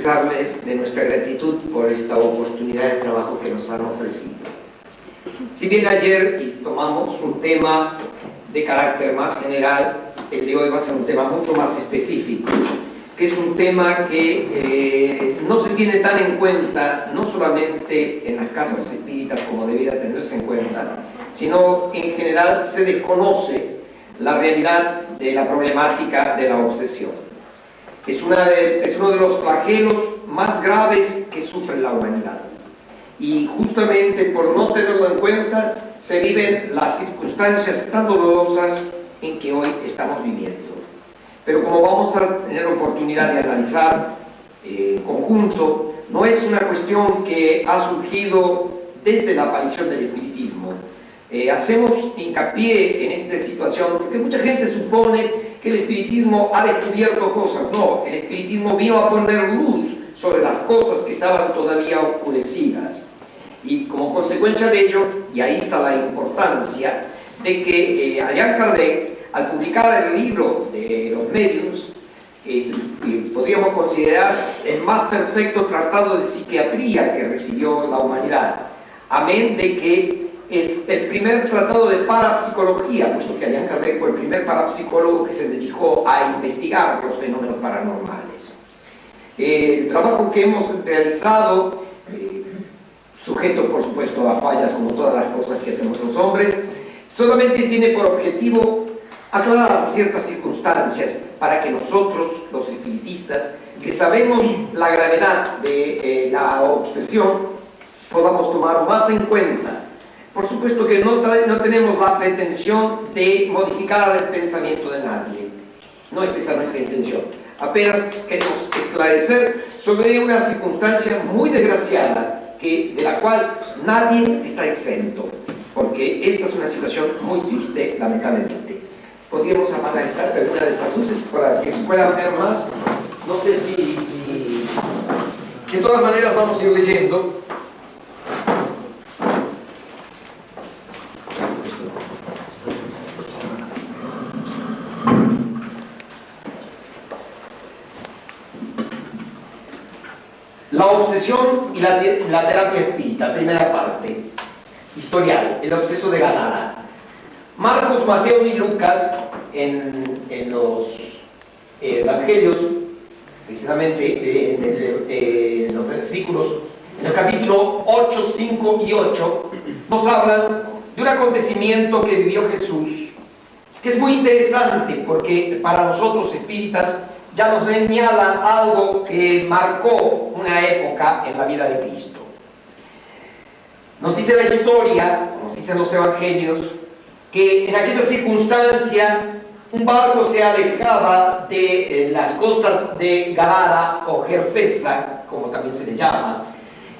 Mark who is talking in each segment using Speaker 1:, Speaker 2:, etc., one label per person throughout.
Speaker 1: expresarles de nuestra gratitud por esta oportunidad de trabajo que nos han ofrecido. Si bien ayer tomamos un tema de carácter más general, el de hoy va a ser un tema mucho más específico, que es un tema que eh, no se tiene tan en cuenta, no solamente en las casas espíritas como debiera tenerse en cuenta, sino en general se desconoce la realidad de la problemática de la obsesión. Es, una es uno de los flagelos más graves que sufre la humanidad. Y justamente por no tenerlo en cuenta, se viven las circunstancias tan dolorosas en que hoy estamos viviendo. Pero como vamos a tener oportunidad de analizar eh, conjunto, no es una cuestión que ha surgido desde la aparición del espiritismo. Eh, hacemos hincapié en esta situación porque mucha gente supone que el espiritismo ha descubierto cosas. No, el espiritismo vino a poner luz sobre las cosas que estaban todavía oscurecidas. Y como consecuencia de ello, y ahí está la importancia, de que eh, Allan Kardec al publicar el libro de los medios, que podríamos considerar el más perfecto tratado de psiquiatría que recibió la humanidad, amén de que es el primer tratado de parapsicología, puesto que Allan Kardec fue el primer parapsicólogo que se dedicó a investigar los fenómenos paranormales. El trabajo que hemos realizado, eh, sujeto por supuesto a fallas como todas las cosas que hacemos los hombres, solamente tiene por objetivo aclarar ciertas circunstancias para que nosotros, los espiritistas, que sabemos la gravedad de eh, la obsesión, podamos tomar más en cuenta. Por supuesto que no, no tenemos la pretensión de modificar el pensamiento de nadie. No es esa nuestra intención. Apenas queremos esclarecer sobre una circunstancia muy desgraciada que, de la cual nadie está exento, porque esta es una situación muy triste, lamentablemente podríamos apagar esta, alguna de estas luces para que puedan ver más. No sé si, si... De todas maneras vamos a ir leyendo. La obsesión y la, terapia espírita, primera parte. Historial, el obseso de Galana. Marcos, Mateo y Lucas en, los eh, evangelios, precisamente en, los versículos, en el capítulo 8, 5 y 8, nos hablan de un acontecimiento que vivió Jesús, que es muy interesante porque para nosotros espíritas ya nos señala algo que marcó una época en la vida de Cristo. Nos dice la historia, nos dicen los evangelios, que en aquella circunstancia un barco se alejaba de eh, las costas de Gadara o Jercesa, como también se le llama,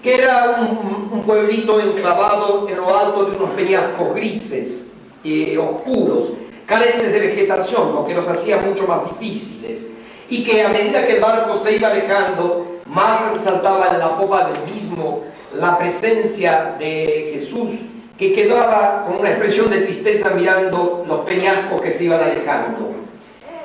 Speaker 1: que era un, pueblito enclavado en lo alto de unos peñascos grises, y oscuros, carentes de vegetación, lo que los hacía mucho más difíciles, y que a medida que el barco se iba alejando, más resaltaba en la popa del mismo la presencia de Jesús que quedaba con una expresión de tristeza mirando los peñascos que se iban alejando.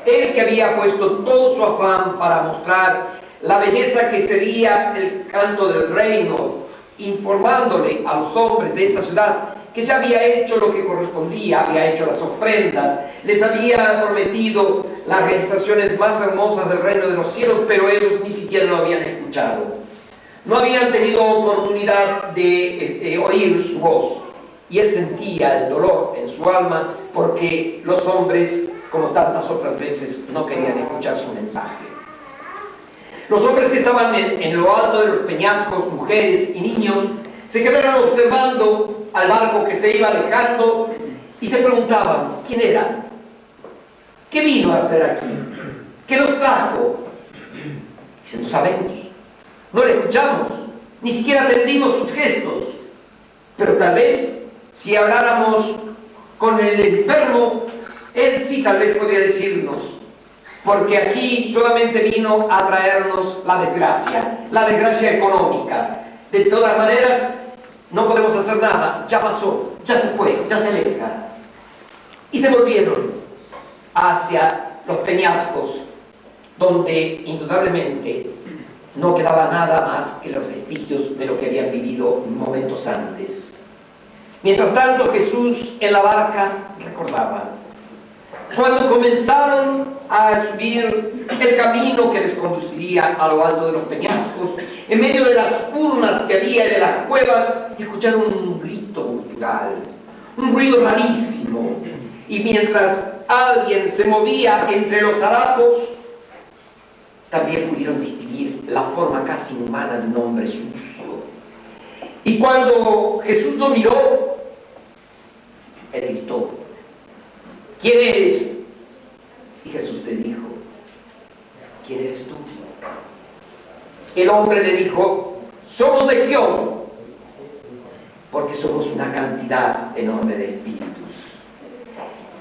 Speaker 1: Él que había puesto todo su afán para mostrar la belleza que sería el canto del reino, informándole a los hombres de esa ciudad que ya había hecho lo que correspondía, había hecho las ofrendas, les había prometido las realizaciones más hermosas del reino de los cielos, pero ellos ni siquiera lo habían escuchado. No habían tenido oportunidad de, de oír su voz y él sentía el dolor en su alma porque los hombres, como tantas otras veces, no querían escuchar su mensaje. Los hombres que estaban en, lo alto de los peñascos, mujeres y niños, se quedaron observando al barco que se iba alejando y se preguntaban, ¿quién era? ¿Qué vino a hacer aquí? ¿Qué nos trajo? Dicen, no sabemos, no le escuchamos, ni siquiera atendimos sus gestos, pero tal vez si habláramos con el enfermo, él sí tal vez podría decirnos, porque aquí solamente vino a traernos la desgracia, la desgracia económica. De todas maneras, no podemos hacer nada, ya pasó, ya se fue, ya se aleja. Y se volvieron hacia los peñascos, donde indudablemente no quedaba nada más que los vestigios de lo que habían vivido momentos antes. Mientras tanto Jesús en la barca recordaba, cuando comenzaron a subir el camino que les conduciría a lo alto de los peñascos, en medio de las urnas que había de las cuevas, escucharon un grito cultural, un ruido rarísimo. Y mientras alguien se movía entre los harapos, también pudieron distinguir la forma casi humana de un hombre sucio. Y cuando Jesús lo miró, él gritó, ¿quién eres? Y Jesús le dijo, ¿quién eres tú? El hombre le dijo, somos legión, porque somos una cantidad enorme de espíritus.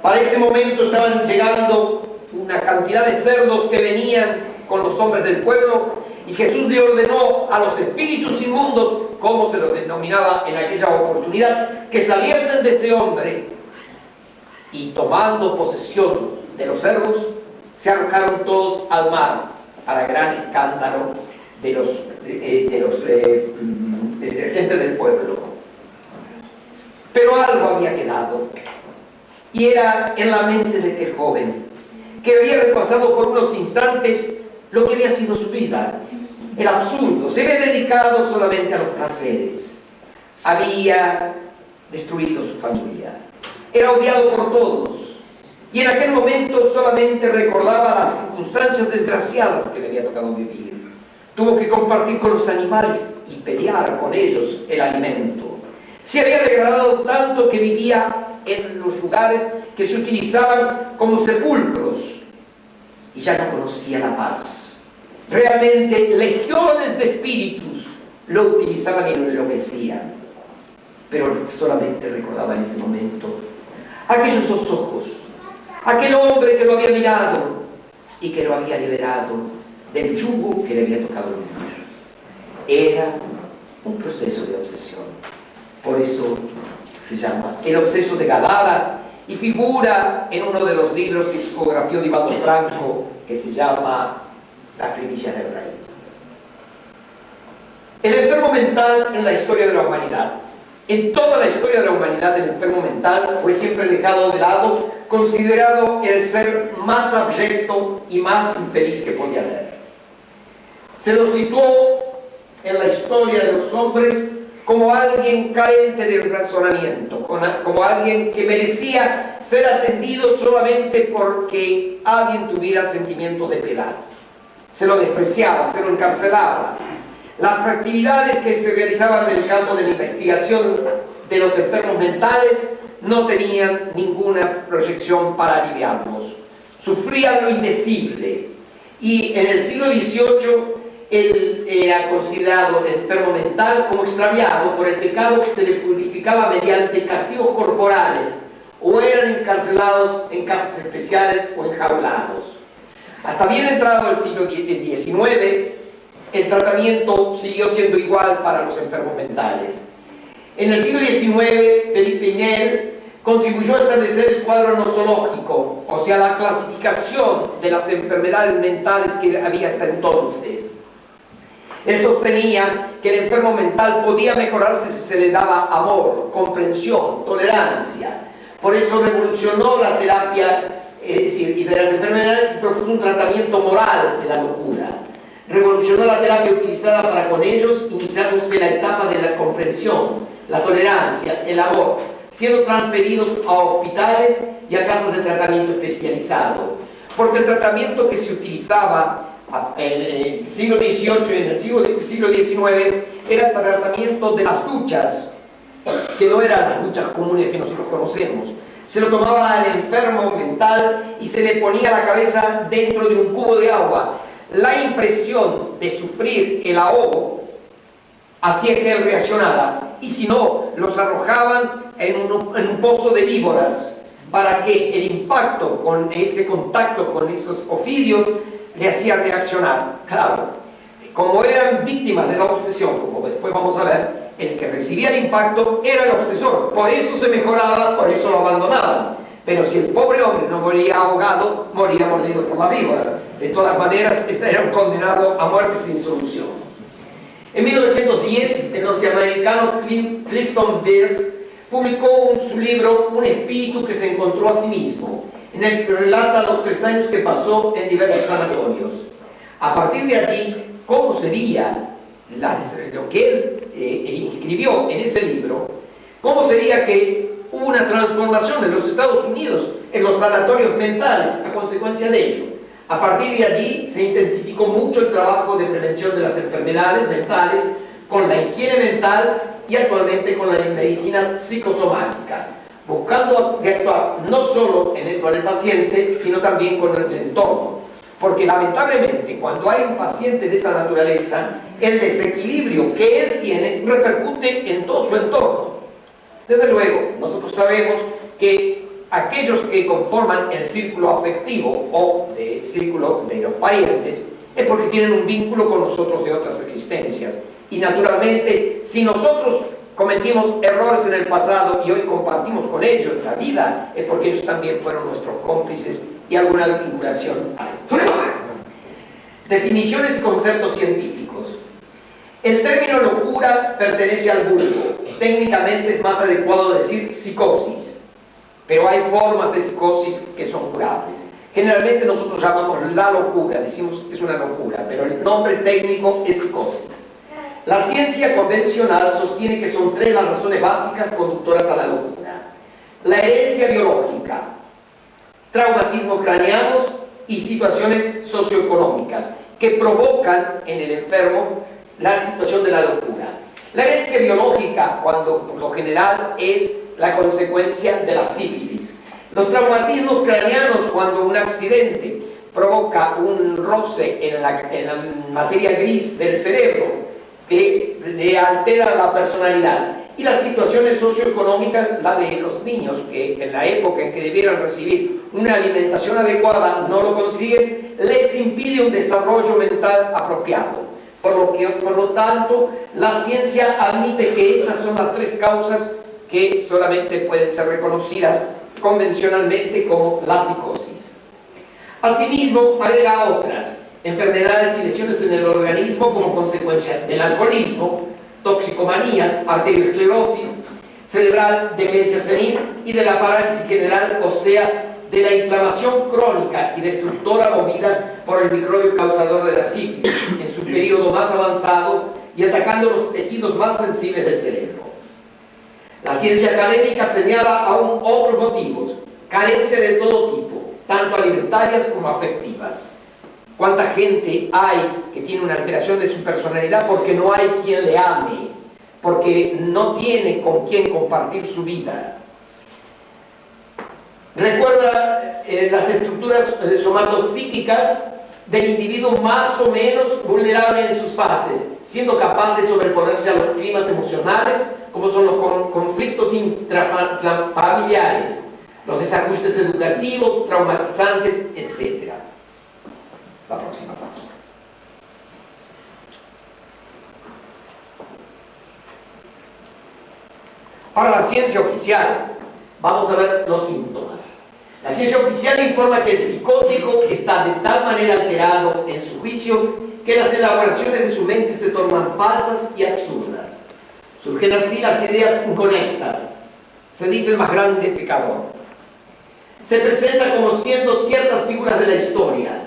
Speaker 1: Para ese momento estaban llegando una cantidad de cerdos que venían con los hombres del pueblo y Jesús le ordenó a los espíritus inmundos, como se los denominaba en aquella oportunidad, que saliesen de ese hombre y tomando posesión de los cerdos, se arrojaron todos al mar para gran escándalo de los, de, los eh, de gente del pueblo. Pero algo había quedado, y era en la mente de aquel joven, que había repasado por unos instantes lo que había sido su vida. Era absurdo, se había dedicado solamente a los placeres. Había destruido su familia. Era odiado por todos. Y en aquel momento solamente recordaba las circunstancias desgraciadas que le había tocado vivir. Tuvo que compartir con los animales y pelear con ellos el alimento. Se había degradado tanto que vivía en los lugares que se utilizaban como sepulcros y ya no conocía la paz. Realmente legiones de espíritus lo utilizaban y lo enloquecían. Pero solamente recordaba en ese momento aquellos dos ojos, aquel hombre que lo había mirado y que lo había liberado del yugo que le había tocado vivir. Era un proceso de obsesión. Por eso se llama El obseso de Gadara y figura en uno de los libros que psicografió Divaldo Franco que se llama La primicia del rey. El enfermo mental en la historia de la humanidad. En toda la historia de la humanidad el enfermo mental fue siempre dejado de lado, considerado el ser más abyecto y más infeliz que podía haber. Se lo situó en la historia de los hombres como alguien carente de razonamiento, como alguien que merecía ser atendido solamente porque alguien tuviera sentimiento de piedad. Se lo despreciaba, se lo encarcelaba. Las actividades que se realizaban en el campo de la investigación de los enfermos mentales no tenían ninguna proyección para aliviarlos. Sufrían lo indecible. Y en el siglo XVIII él era considerado enfermo mental como extraviado por el pecado que se le purificaba mediante castigos corporales o eran encarcelados en casas especiales o enjaulados. Hasta bien entrado el siglo XIX, el tratamiento siguió siendo igual para los enfermos mentales. En el siglo XIX, Felipe Inel contribuyó a establecer el cuadro nosológico, o sea, la clasificación de las enfermedades mentales que había hasta entonces. Él sostenía que el enfermo mental podía mejorarse si se le daba amor, comprensión, tolerancia. Por eso revolucionó la terapia, es decir, y de las enfermedades y propuso un tratamiento moral de la locura. Revolucionó la terapia utilizada para con ellos, iniciándose la etapa de la comprensión, la tolerancia, el amor, siendo transferidos a hospitales y a casas de tratamiento especializado. Porque el tratamiento que se utilizaba en el siglo XVIII y en el siglo, XIX era el tratamiento de las duchas, que no eran las duchas comunes que nosotros conocemos. Se lo tomaba al enfermo mental y se le ponía la cabeza dentro de un cubo de agua. La impresión de sufrir el ahogo hacía que él reaccionara y si no, los arrojaban en un, en un pozo de víboras para que el impacto con ese contacto con esos ofidios le hacía reaccionar. Claro, como eran víctimas de la obsesión, como después vamos a ver, el que recibía el impacto era el obsesor. Por eso se mejoraba, por eso lo abandonaban. Pero si el pobre hombre no moría ahogado, moría mordido por la víbora. De todas maneras, este era un condenado a muerte sin solución. En 1910, el norteamericano Clifton Beers publicó su libro Un espíritu que se encontró a sí mismo, en el que relata los tres años que pasó en diversos sanatorios. A partir de aquí, ¿cómo sería lo que él eh, escribió en ese libro? ¿Cómo sería que hubo una transformación en los Estados Unidos en los sanatorios mentales a consecuencia de ello? A partir de allí se intensificó mucho el trabajo de prevención de las enfermedades mentales con la higiene mental y actualmente con la medicina psicosomática, buscando actuar no solo con el paciente, sino también con el entorno. Porque lamentablemente cuando hay un paciente de esa naturaleza, el desequilibrio que él tiene repercute en todo su entorno. Desde luego, nosotros sabemos que aquellos que conforman el círculo afectivo o el círculo de los parientes es porque tienen un vínculo con nosotros de otras existencias. Y naturalmente, si nosotros cometimos errores en el pasado y hoy compartimos con ellos la vida, es porque ellos también fueron nuestros cómplices y alguna vinculación. Definiciones y conceptos científicos. El término locura pertenece al vulgo. Técnicamente es más adecuado decir psicosis, pero hay formas de psicosis que son curables. Generalmente nosotros llamamos la locura, decimos que es una locura, pero el nombre técnico es psicosis. La ciencia convencional sostiene que son tres las razones básicas conductoras a la locura. La herencia biológica, traumatismos craneanos y situaciones socioeconómicas que provocan en el enfermo la situación de la locura. La herencia biológica, cuando por lo general es la consecuencia de la sífilis. Los traumatismos craneanos, cuando un accidente provoca un roce en la, en la materia gris del cerebro, que le altera la personalidad. Y las situaciones socioeconómicas, la de los niños, que en la época en que debieran recibir una alimentación adecuada no lo consiguen, les impide un desarrollo mental apropiado. Por lo, que, por lo tanto, la ciencia admite que esas son las tres causas que solamente pueden ser reconocidas convencionalmente como la psicosis. Asimismo, agrega otras, enfermedades y lesiones en el organismo como consecuencia del alcoholismo, toxicomanías, arteriosclerosis cerebral, demencia senil y de la parálisis general, o sea, de la inflamación crónica y destructora movida por el microbio causador de la sífilis en su periodo más avanzado y atacando los tejidos más sensibles del cerebro. La ciencia académica señala aún otros motivos, carencia de todo tipo, tanto alimentarias como afectivas. ¿Cuánta gente hay que tiene una alteración de su personalidad porque no hay quien le ame, porque no tiene con quien compartir su vida? Recuerda eh, las estructuras eh, somatopsíquicas del individuo más o menos vulnerable en sus fases, siendo capaz de sobreponerse a los climas emocionales, como son los conflictos intrafamiliares, los desajustes educativos, traumatizantes, etc la próxima página. Ahora la ciencia oficial. Vamos a ver los síntomas. La ciencia oficial informa que el psicótico está de tal manera alterado en su juicio que las elaboraciones de su mente se tornan falsas y absurdas. Surgen así las ideas inconexas. Se dice el más grande pecador. Se presenta como siendo ciertas figuras de la historia,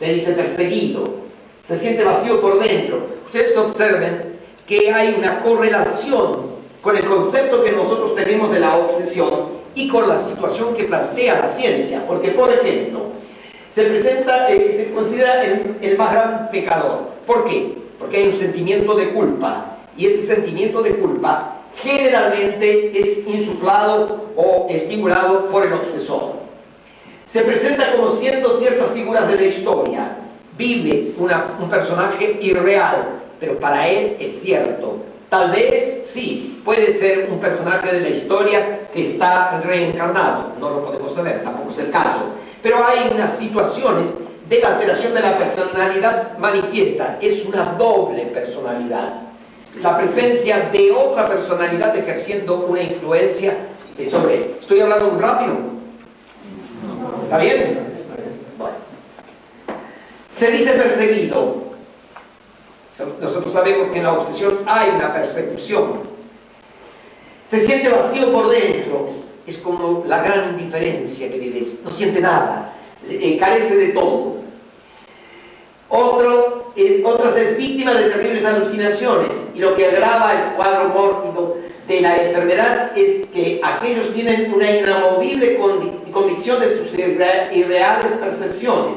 Speaker 1: se dice perseguido, se siente vacío por dentro. Ustedes observen que hay una correlación con el concepto que nosotros tenemos de la obsesión y con la situación que plantea la ciencia, porque por ejemplo, se presenta, eh, se considera el, el más gran pecador. ¿Por qué? Porque hay un sentimiento de culpa y ese sentimiento de culpa generalmente es insuflado o estimulado por el obsesor se presenta como siendo ciertas figuras de la historia. Vive un personaje irreal, pero para él es cierto. Tal vez sí, puede ser un personaje de la historia que está reencarnado, no lo podemos saber, tampoco es el caso. Pero hay unas situaciones de la alteración de la personalidad manifiesta, es una doble personalidad. la presencia de otra personalidad ejerciendo una influencia sobre él. ¿Estoy hablando muy rápido? ¿Está bien? Bueno. Se dice perseguido. Nosotros sabemos que en la obsesión hay una persecución. Se siente vacío por dentro. Es como la gran indiferencia que vives. No siente nada. Eh, carece de todo. Otro es, otras es víctima de terribles alucinaciones y lo que agrava el cuadro mórbido de la enfermedad es que aquellos tienen una inamovible convicción de sus irreales percepciones,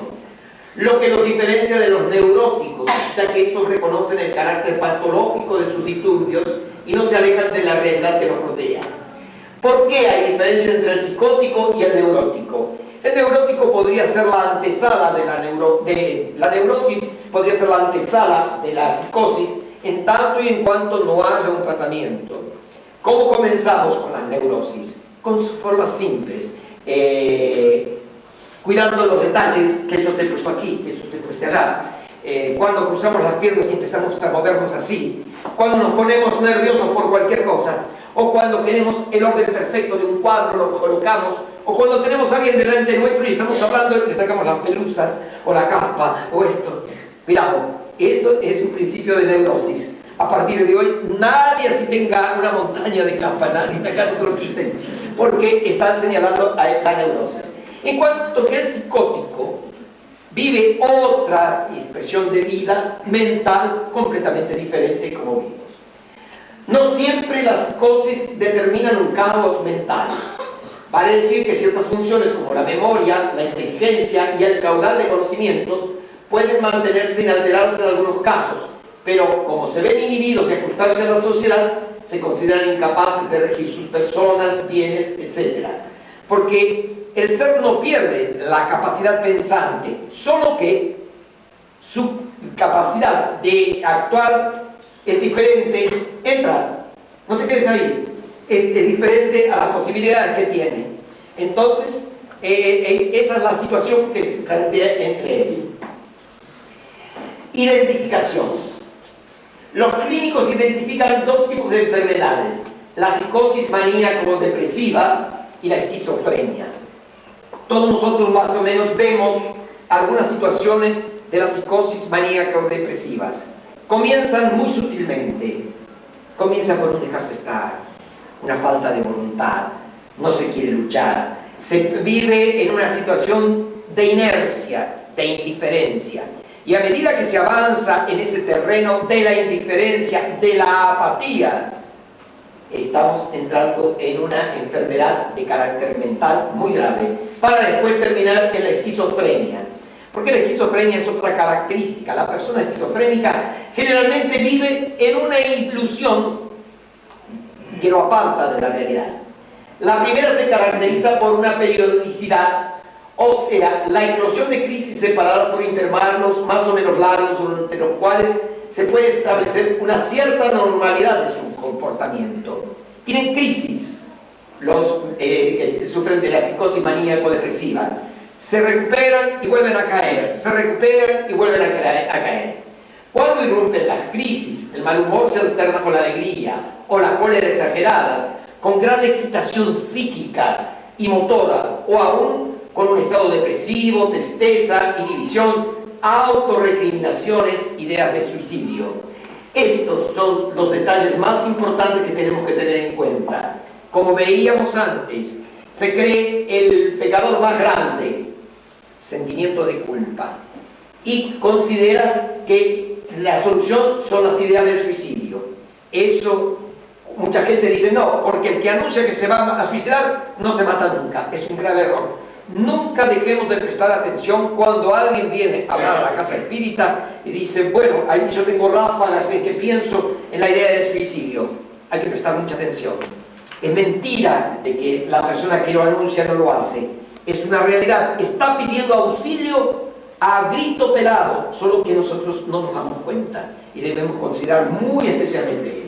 Speaker 1: lo que los diferencia de los neuróticos, ya que estos reconocen el carácter patológico de sus disturbios y no se alejan de la realidad que los rodea. ¿Por qué hay diferencia entre el psicótico y el neurótico? El neurótico podría ser la antesala de la, de la neurosis, podría ser la antesala de la psicosis, en tanto y en cuanto no haya un tratamiento. ¿Cómo comenzamos con las neurosis? Con sus formas simples, eh, cuidando los detalles, que eso te he puesto aquí, que eso te he puesto allá. Eh, cuando cruzamos las piernas y empezamos a movernos así, cuando nos ponemos nerviosos por cualquier cosa, o cuando queremos el orden perfecto de un cuadro, lo colocamos, o cuando tenemos a alguien delante nuestro y estamos hablando y le sacamos las pelusas, o la capa, o esto. Cuidado, eso es un principio de neurosis. A partir de hoy nadie así tenga una montaña de campanas ni acá se lo quiten, porque están señalando a la neurosis. En cuanto que el psicótico vive otra expresión de vida mental completamente diferente como vimos. No siempre las psicosis determinan un caos mental. Vale decir que ciertas funciones como la memoria, la inteligencia y el caudal de conocimientos pueden mantenerse inalterados en algunos casos, pero como se ven inhibidos de ajustarse a la sociedad, se consideran incapaces de regir sus personas, bienes, etc. Porque el ser no pierde la capacidad pensante, solo que su capacidad de actuar es diferente, entra, no te quedes ahí, es, diferente a las posibilidades que tiene. Entonces, eh, eh, esa es la situación que se plantea entre ellos. Identificación. Los clínicos identifican dos tipos de enfermedades, la psicosis maníaco-depresiva y la esquizofrenia. Todos nosotros más o menos vemos algunas situaciones de la psicosis maníaco-depresivas. Comienzan muy sutilmente, comienza por un dejarse estar, una falta de voluntad, no se quiere luchar, se vive en una situación de inercia, de indiferencia. Y a medida que se avanza en ese terreno de la indiferencia, de la apatía, estamos entrando en una enfermedad de carácter mental muy grave, para después terminar en la esquizofrenia. Porque la esquizofrenia es otra característica. La persona esquizofrénica generalmente vive en una ilusión que lo aparta de la realidad. La primera se caracteriza por una periodicidad o sea, la eclosión de crisis separadas por intervalos más o menos largos durante los cuales se puede establecer una cierta normalidad de su comportamiento. Tienen crisis los eh, que sufren de la psicosis maníaco-depresiva. Se recuperan y vuelven a caer, se recuperan y vuelven a caer. A caer. Cuando irrumpen las crisis, el mal humor se alterna con la alegría o la cólera exageradas, con gran excitación psíquica y motora, o aún con un estado depresivo, tristeza, inhibición, autorrecriminaciones, ideas de suicidio. Estos son los detalles más importantes que tenemos que tener en cuenta. Como veíamos antes, se cree el pecador más grande, sentimiento de culpa, y considera que la solución son las ideas del suicidio. Eso, mucha gente dice no, porque el que anuncia que se va a suicidar no se mata nunca, es un grave error. Nunca dejemos de prestar atención cuando alguien viene a hablar a la casa espírita y dice, bueno, yo tengo ráfagas en que pienso en la idea del suicidio. Hay que prestar mucha atención. Es mentira de que la persona que lo anuncia no lo hace. Es una realidad. Está pidiendo auxilio a grito pelado, solo que nosotros no nos damos cuenta y debemos considerar muy especialmente.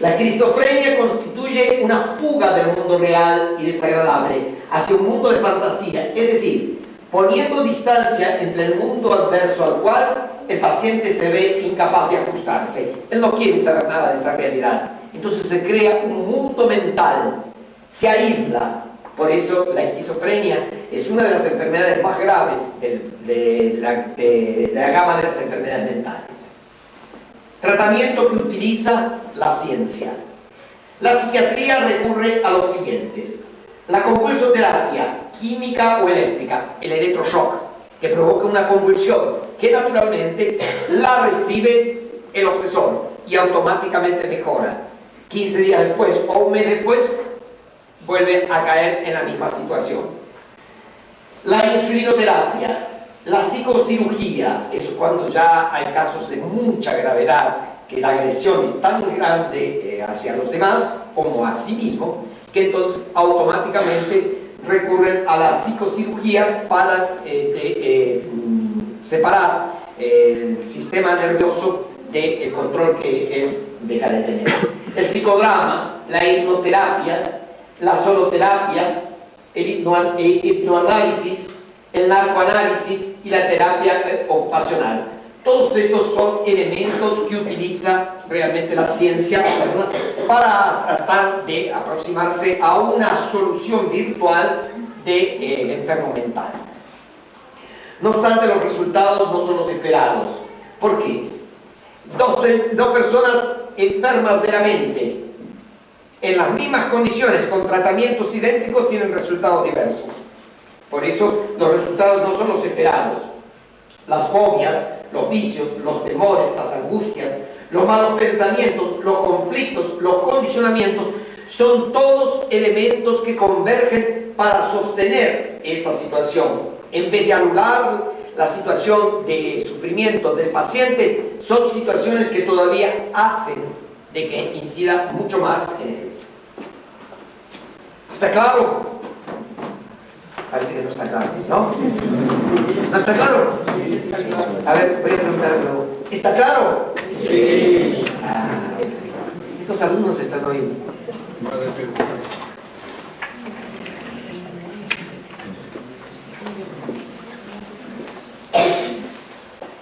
Speaker 1: La esquizofrenia constituye una fuga del mundo real y desagradable hacia un mundo de fantasía, es decir, poniendo distancia entre el mundo adverso al cual el paciente se ve incapaz de ajustarse. Él no quiere saber nada de esa realidad. Entonces se crea un mundo mental, se aísla. Por eso la esquizofrenia es una de las enfermedades más graves de, la, gama de las enfermedades mentales. Tratamiento que utiliza la ciencia. La psiquiatría recurre a los siguientes. La convulsoterapia química o eléctrica, el electroshock, que provoca una convulsión, que naturalmente la recibe el obsesor y automáticamente mejora. 15 días después o un mes después vuelve a caer en la misma situación. La insulinoterapia, la psicocirugía, eso cuando ya hay casos de mucha gravedad, que la agresión es tan grande eh, hacia los demás como a sí mismo, que entonces automáticamente recurren a la psicocirugía para eh, eh, separar el sistema nervioso del control que él deja de tener. El psicodrama, la hipnoterapia, la soloterapia, el hipnoanálisis, el narcoanálisis y la terapia ocupacional. Todos estos son elementos que utiliza realmente la ciencia para tratar de aproximarse a una solución virtual de, eh, enfermo mental. No obstante, los resultados no son los esperados. ¿Por qué? Dos, dos personas enfermas de la mente, en las mismas condiciones, con tratamientos idénticos, tienen resultados diversos. Por eso los resultados no son los esperados. Las fobias, los vicios, los temores, las angustias, los malos pensamientos, los conflictos, los condicionamientos, son todos elementos que convergen para sostener esa situación. En vez de anular la situación de sufrimiento del paciente, son situaciones que todavía hacen de que incida mucho más en él. ¿Está claro? Parece que no está claro, ¿no? ¿No está claro? A ver, voy a preguntar nuevo. ¿Está claro? Sí. Ah, estos alumnos están hoy.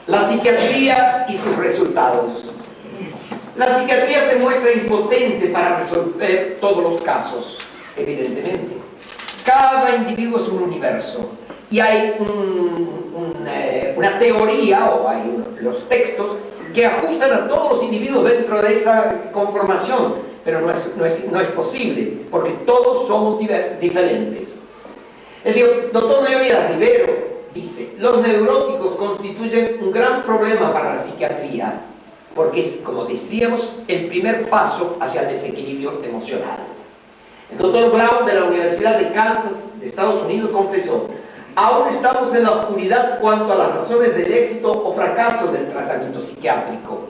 Speaker 1: La psiquiatría y sus resultados. La psiquiatría se muestra impotente para resolver todos los casos, evidentemente. Cada individuo es un universo y hay eh, una teoría o hay los textos que ajustan a todos los individuos dentro de esa conformación, pero no es, posible, porque todos somos diferentes. El doctor Leonidas Rivero dice, los neuróticos constituyen un gran problema para la psiquiatría, porque es, como decíamos, el primer paso hacia el desequilibrio emocional. El doctor Brown de la Universidad de Kansas de Estados Unidos confesó, aún estamos en la oscuridad cuanto a las razones del éxito o fracaso del tratamiento psiquiátrico.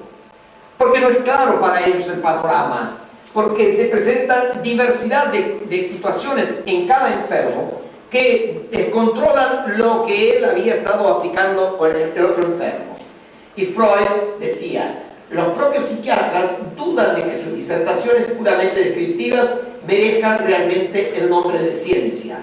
Speaker 1: Porque no es claro para ellos el panorama, porque se presenta diversidad de, situaciones en cada enfermo que descontrolan lo que él había estado aplicando con el otro enfermo. Y Freud decía, los propios psiquiatras dudan de que sus disertaciones puramente descriptivas merezcan realmente el nombre de ciencia,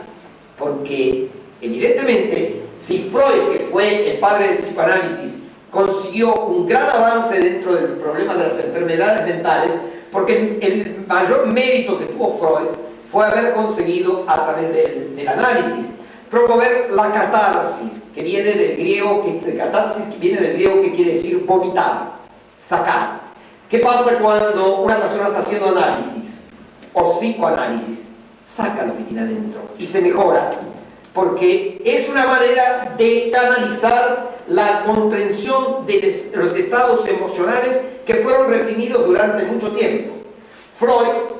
Speaker 1: porque evidentemente si Freud, que fue el padre del psicoanálisis, consiguió un gran avance dentro del problema de las enfermedades mentales, porque el mayor mérito que tuvo Freud fue haber conseguido a través del, análisis promover la catarsis, que viene del griego, que, catarsis que viene del griego que quiere decir vomitar, sacar. ¿Qué pasa cuando una persona está haciendo análisis? o psicoanálisis, saca lo que tiene adentro y se mejora, porque es una manera de canalizar la comprensión de los estados emocionales que fueron reprimidos durante mucho tiempo. Freud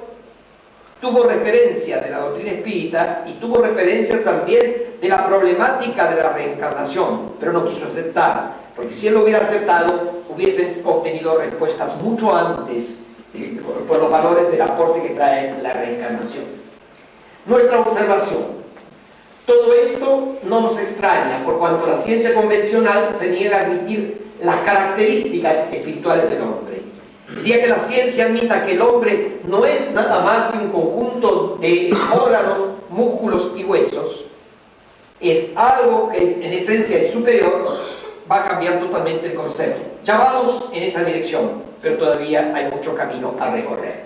Speaker 1: tuvo referencia de la doctrina espírita y tuvo referencia también de la problemática de la reencarnación, pero no quiso aceptar, porque si él lo hubiera aceptado, hubiesen obtenido respuestas mucho antes por los valores del aporte que trae la reencarnación. Nuestra observación. Todo esto no nos extraña, por cuanto la ciencia convencional se niega a admitir las características espirituales del hombre. El día que la ciencia admita que el hombre no es nada más que un conjunto de órganos, músculos y huesos, es algo que en esencia es superior, va a cambiar totalmente el concepto. Ya vamos en esa dirección, pero todavía hay mucho camino a recorrer.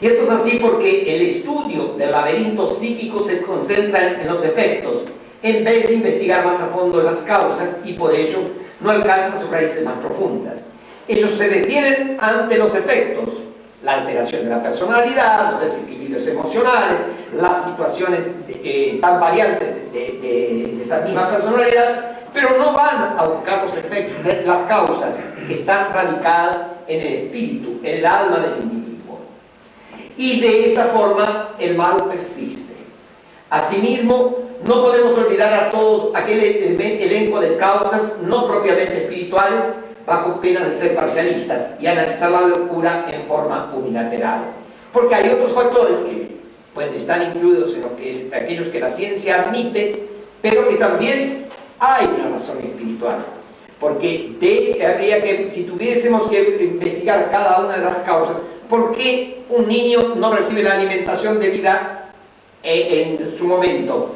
Speaker 1: Y esto es así porque el estudio del laberinto psíquico se concentra en los efectos, en vez de investigar más a fondo las causas y por ello no alcanza sus raíces más profundas. Ellos se detienen ante los efectos, la alteración de la personalidad, los desequilibrios emocionales, las situaciones eh, tan variantes de, esa misma personalidad, pero no van a buscar los efectos, las causas que están radicadas en el espíritu, en el alma del individuo. Y de esta forma el mal persiste. Asimismo, no podemos olvidar a todos aquel elenco de causas no propiamente espirituales bajo pena de ser parcialistas y analizar la locura en forma unilateral. Porque hay otros factores que pueden estar incluidos en lo que, aquellos que la ciencia admite, pero que también hay una razón espiritual. Porque habría que, si tuviésemos que investigar cada una de las causas, ¿por qué un niño no recibe la alimentación debida eh, en su momento?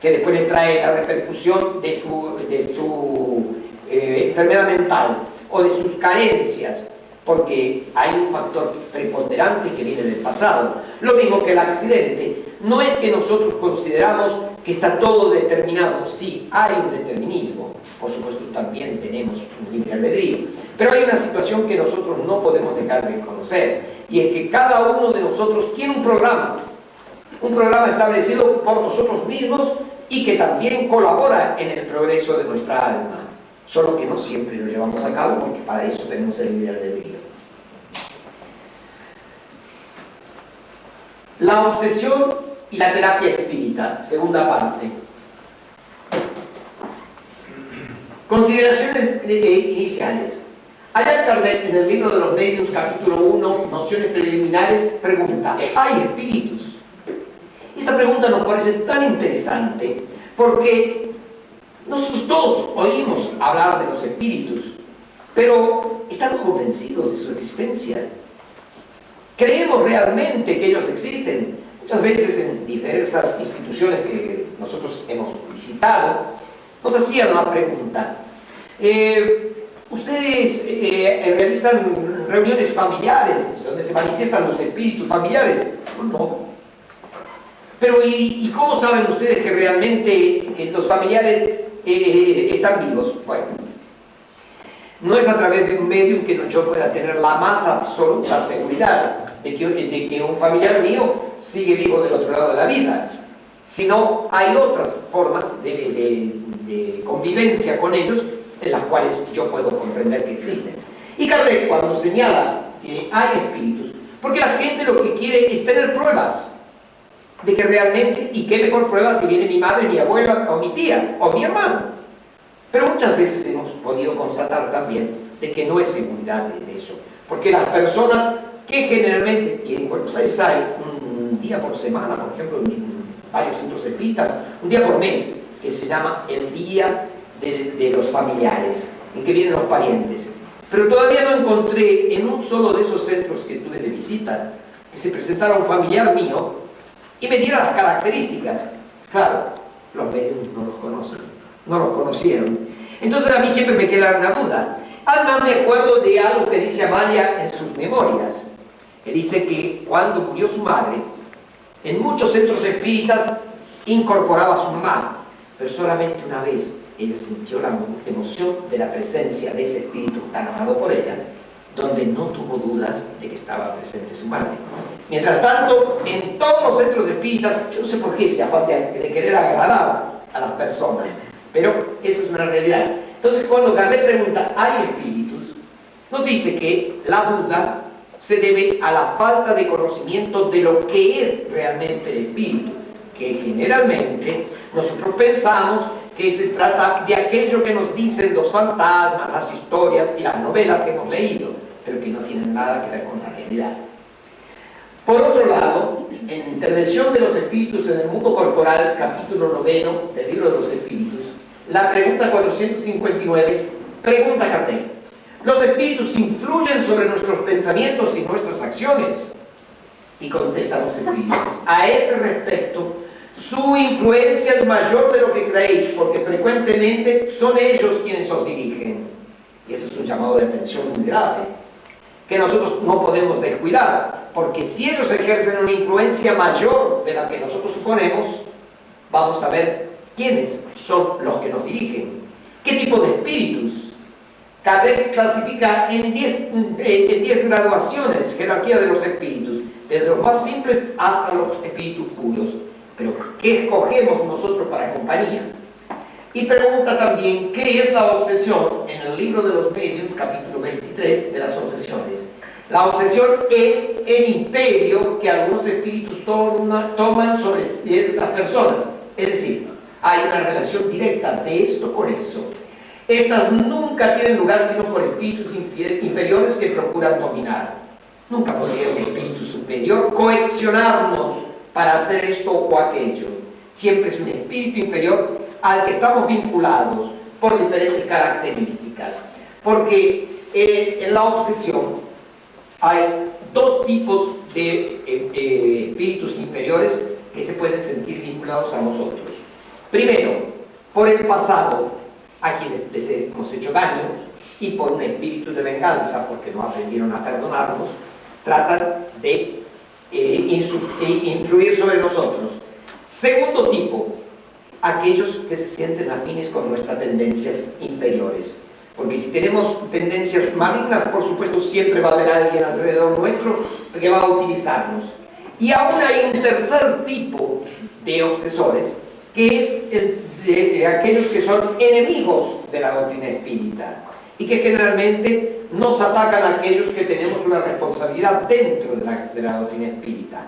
Speaker 1: Que después le trae la repercusión de su, de su eh, enfermedad mental o de sus carencias, porque hay un factor preponderante que viene del pasado. Lo mismo que el accidente. No es que nosotros consideramos que está todo determinado, sí, hay un determinismo, por supuesto también tenemos un libre albedrío, pero hay una situación que nosotros no podemos dejar de conocer, y es que cada uno de nosotros tiene un programa, un programa establecido por nosotros mismos y que también colabora en el progreso de nuestra alma solo que no siempre lo llevamos a cabo porque para eso tenemos el libre albedrío. La obsesión y la terapia espírita, segunda parte. Consideraciones iniciales. Allá Kardec, en el libro de los medios, capítulo 1, nociones preliminares, pregunta, ¿hay espíritus? Esta pregunta nos parece tan interesante porque nosotros todos oímos hablar de los espíritus, pero ¿estamos convencidos de su existencia? ¿Creemos realmente que ellos existen? Muchas veces en diversas instituciones que nosotros hemos visitado, nos hacían la pregunta, eh, ¿ustedes eh, realizan reuniones familiares donde se manifiestan los espíritus familiares? No. Pero ¿y, cómo saben ustedes que realmente eh, los familiares están vivos. Bueno, no es a través de un medio que yo pueda tener la más absoluta seguridad de que un familiar mío sigue vivo del otro lado de la vida, sino hay otras formas de, convivencia con ellos en las cuales yo puedo comprender que existen. Y Kardec cuando señala que hay espíritus, porque la gente lo que quiere es tener pruebas, de que realmente, y qué mejor prueba si viene mi madre, mi abuela, o mi tía, o mi hermano. Pero muchas veces hemos podido constatar también de que no es seguridad en eso. Porque las personas que generalmente, y en Buenos Aires hay un día por semana, por ejemplo, en varios centros espíritas, un día por mes, que se llama el Día de, de los Familiares, en que vienen los parientes. Pero todavía no encontré en un solo de esos centros que tuve de visita que se presentara un familiar mío y me diera las características. Claro, los medios no los conocen, no los conocieron. Entonces a mí siempre me queda una duda. Además me acuerdo de algo que dice Amalia en sus memorias, que dice que cuando murió su madre, en muchos centros espíritas incorporaba su mamá, pero solamente una vez ella sintió la emoción de la presencia de ese espíritu tan amado por ella, donde no tuvo dudas de que estaba presente su madre. Mientras tanto, en todos los centros espíritas, yo no sé por qué se afán de, querer agradar a las personas, pero eso es una realidad. Entonces, cuando Kardec pregunta, ¿hay espíritus? Nos dice que la duda se debe a la falta de conocimiento de lo que es realmente el espíritu, que generalmente nosotros pensamos que se trata de aquello que nos dicen los fantasmas, las historias y las novelas que hemos leído, pero que no tienen nada que ver con la realidad. Por otro lado, en Intervención de los Espíritus en el Mundo Corporal, capítulo noveno del Libro de los Espíritus, la pregunta 459, pregunta Kardec, ¿los espíritus influyen sobre nuestros pensamientos y nuestras acciones? Y contesta los espíritus, a ese respecto, su influencia es mayor de lo que creéis, porque frecuentemente son ellos quienes os dirigen. Y eso es un llamado de atención muy grave, que nosotros no podemos descuidar, porque si ellos ejercen una influencia mayor de la que nosotros suponemos, vamos a ver quiénes son los que nos dirigen, qué tipo de espíritus. Kardec clasifica en 10 en graduaciones, jerarquía de los espíritus, desde los más simples hasta los espíritus puros. Pero, ¿qué escogemos nosotros para compañía? Y pregunta también, ¿qué es la obsesión? En el libro de los medios, capítulo 23 de las obsesiones. La obsesión es el imperio que algunos espíritus toman sobre ciertas personas. Es decir, hay una relación directa de esto con eso. Estas nunca tienen lugar sino por espíritus inferiores que procuran dominar. Nunca podría un espíritu superior coaccionarnos para hacer esto o aquello. Siempre es un espíritu inferior al que estamos vinculados por diferentes características. Porque en la obsesión hay dos tipos de eh, eh, espíritus inferiores que se pueden sentir vinculados a nosotros. Primero, por el pasado, a quienes les hemos hecho daño, y por un espíritu de venganza, porque no aprendieron a perdonarnos, tratan de influir sobre nosotros. Segundo tipo, aquellos que se sienten afines con nuestras tendencias inferiores. Porque si tenemos tendencias malignas, por supuesto siempre va a haber alguien alrededor nuestro que va a utilizarnos. Y aún hay un tercer tipo de obsesores, que es de, aquellos que son enemigos de la doctrina espírita y que generalmente nos atacan a aquellos que tenemos una responsabilidad dentro de la, de la doctrina espírita.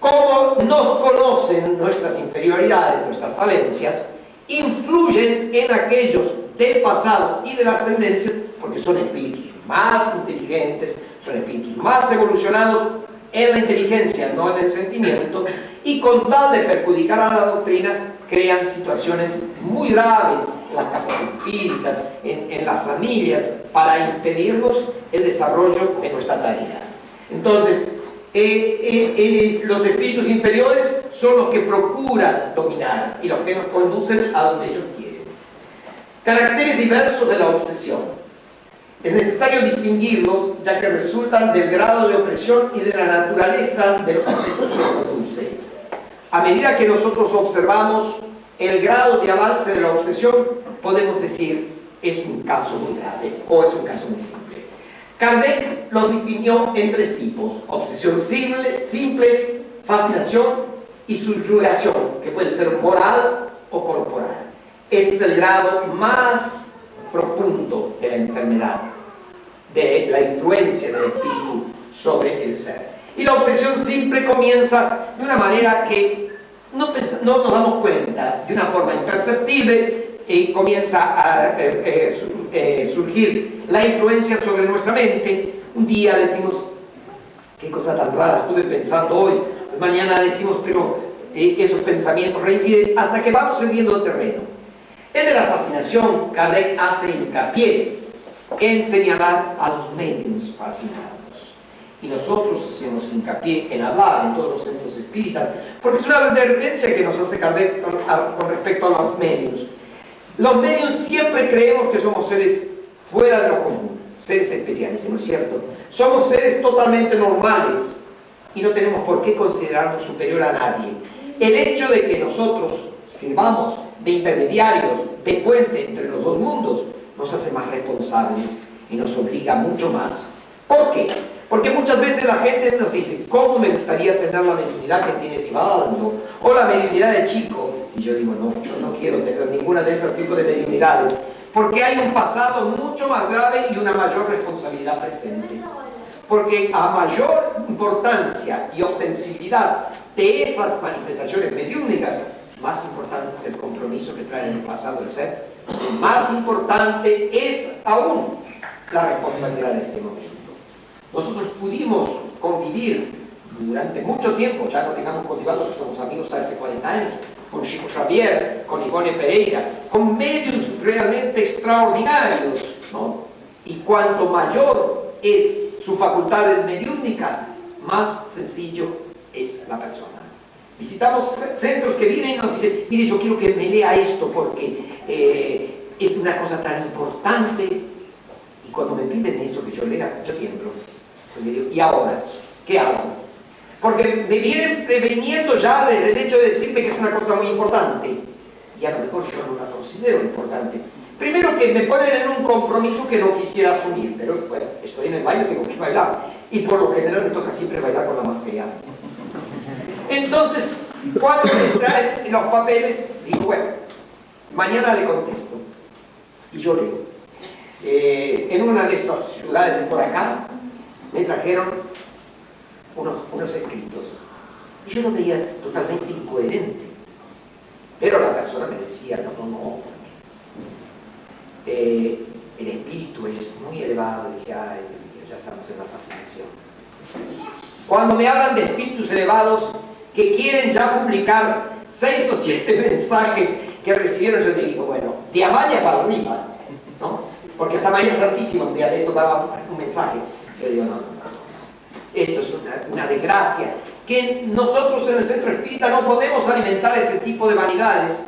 Speaker 1: Como nos conocen nuestras inferioridades, nuestras falencias, influyen en aquellos del pasado y de las tendencias, porque son espíritus más inteligentes, son espíritus más evolucionados en la inteligencia, no en el sentimiento, y con tal de perjudicar a la doctrina, crean situaciones muy graves en las casas espíritas, en, las familias, para impedirnos el desarrollo de nuestra tarea. Entonces, eh, eh, eh, los espíritus inferiores son los que procuran dominar y los que nos conducen a donde ellos quieren. Caracteres diversos de la obsesión. Es necesario distinguirlos ya que resultan del grado de opresión y de la naturaleza de los efectos que produce. A medida que nosotros observamos el grado de avance de la obsesión, podemos decir es un caso muy grave o es un caso muy simple. Kardec los definió en tres tipos, obsesión simple, simple fascinación y subyugación, que puede ser moral o corporal. Este es el grado más profundo de la enfermedad, de la influencia del espíritu sobre el ser. Y la obsesión simple comienza de una manera que no, nos damos cuenta, de una forma imperceptible, y comienza a eh, eh, eh, surgir la influencia sobre nuestra mente. Un día decimos, qué cosa tan rara estuve pensando hoy, mañana decimos, pero esos pensamientos reinciden hasta que vamos cediendo terreno. En la fascinación, Kardec hace hincapié en señalar a los medios fascinados. Y nosotros hacemos hincapié en hablar en todos los centros espíritas, porque es una advertencia que nos hace Kardec con respecto a los medios. Los medios siempre creemos que somos seres fuera de lo común, seres especiales, ¿no es cierto? Somos seres totalmente normales y no tenemos por qué considerarnos superior a nadie. El hecho de que nosotros sirvamos de intermediarios, de puente entre los dos mundos, nos hace más responsables y nos obliga mucho más. ¿Por qué? Porque muchas veces la gente nos dice, ¿cómo me gustaría tener la mediunidad que tiene Tibaldo? O la mediunidad de Chico. Y yo digo, no, yo no quiero tener ninguna de esos tipos de mediunidades, porque hay un pasado mucho más grave y una mayor responsabilidad presente. Porque a mayor importancia y ostensibilidad de esas manifestaciones mediúnicas, más importante es el compromiso que trae en el pasado el ser, más importante es aún la responsabilidad de este momento. Nosotros pudimos convivir durante mucho tiempo, ya no tengamos cultivado que somos amigos hace 40 años, con Chico Xavier, con Ivone Pereira, con medios realmente extraordinarios, ¿no? Y cuanto mayor es su facultad mediúnica, más sencillo es la persona. Visitamos centros que vienen y nos dicen, mire, yo quiero que me lea esto porque eh, es una cosa tan importante. Y cuando me piden eso que yo lea, yo tiemblo. ¿Y ahora? ¿Qué hago? Porque me vienen preveniendo ya desde el hecho de decirme que es una cosa muy importante. Y a lo mejor yo no la considero importante. Primero que me ponen en un compromiso que no quisiera asumir, pero bueno, estoy en el baile, tengo que bailar. Y por lo general me toca siempre bailar con la más fea. Entonces, cuando me traen los papeles, digo, bueno, mañana le contesto. Y yo leo. Eh, en una de estas ciudades de por acá, me trajeron unos, unos escritos. Y yo lo veía totalmente incoherente. Pero la persona me decía, no, no, no. Eh, el espíritu es muy elevado y ya, ya estamos en la fascinación. Cuando me hablan de espíritus elevados, que quieren ya publicar seis o siete mensajes que recibieron, yo te digo, bueno, de Amalia para arriba, ¿no? Porque hasta María Santísima un día de esto daba un mensaje. Esto es una, desgracia. Que nosotros en el centro espírita no podemos alimentar ese tipo de vanidades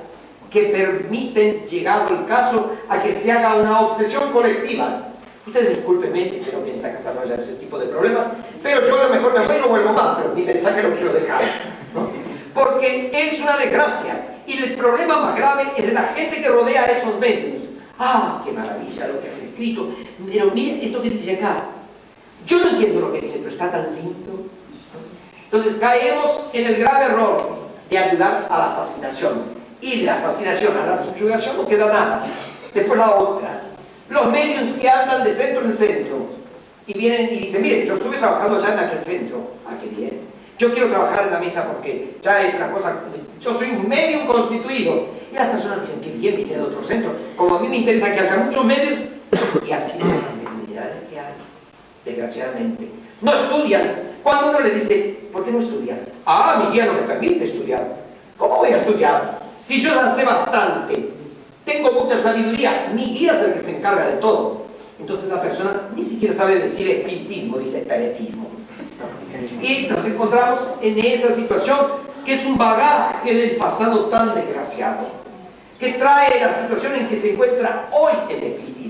Speaker 1: que permiten, llegado el caso, a que se haga una obsesión colectiva. Ustedes discúlpenme, pero que en esta casa no haya ese tipo de problemas, pero yo a lo mejor me voy y no vuelvo más, pero mi mensaje lo quiero dejar. Porque es una desgracia. Y el problema más grave es de la gente que rodea a esos medios. ¡Ah, qué maravilla lo que has escrito! Pero miren esto que dice acá. Yo no entiendo lo que dice, pero está tan lindo. Entonces caemos en el grave error de ayudar a la fascinación. Y de la fascinación a la subyugación no queda nada. Después la otra. Los medios que andan de centro en centro y vienen y dicen, miren, yo estuve trabajando ya en aquel centro. Ah, qué bien yo quiero trabajar en la mesa porque ya es una cosa, yo soy un medio constituido. Y las personas dicen, que bien, vine de otro centro. Como a mí me interesa que haya muchos medios, y así son las mediunidades que hay, desgraciadamente. No estudian. Cuando uno le dice, ¿por qué no estudian? Ah, mi guía no me permite estudiar. ¿Cómo voy a estudiar? Si yo ya bastante, tengo mucha sabiduría, mi guía es el que se encarga de todo. Entonces la persona ni siquiera sabe decir espiritismo, dice espiritismo. Y nos encontramos en esa situación que es un bagaje del pasado tan desgraciado, que trae la situación en que se encuentra hoy el espiritismo.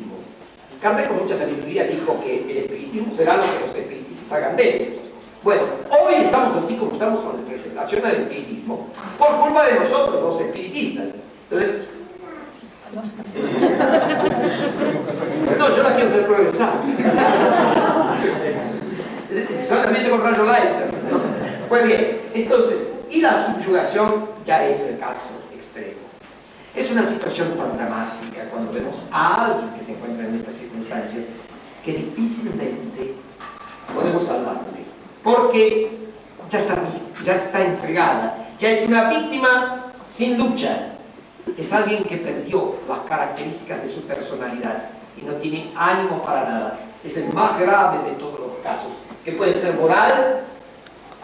Speaker 1: Kardec con mucha sabiduría dijo que el espiritismo será lo que los espiritistas hagan de él. Bueno, hoy estamos así como estamos con la presentación al espiritismo, por culpa de nosotros, los espiritistas. Entonces, no, yo la quiero hacer progresar solamente con rayo láser. Pues bien, entonces, y la subyugación ya es el caso. Es una situación tan dramática cuando vemos a alguien que se encuentra en estas circunstancias que difícilmente podemos salvarle, porque ya está, ya está entregada, ya es una víctima sin lucha, es alguien que perdió las características de su personalidad y no tiene ánimo para nada. Es el más grave de todos los casos que puede ser moral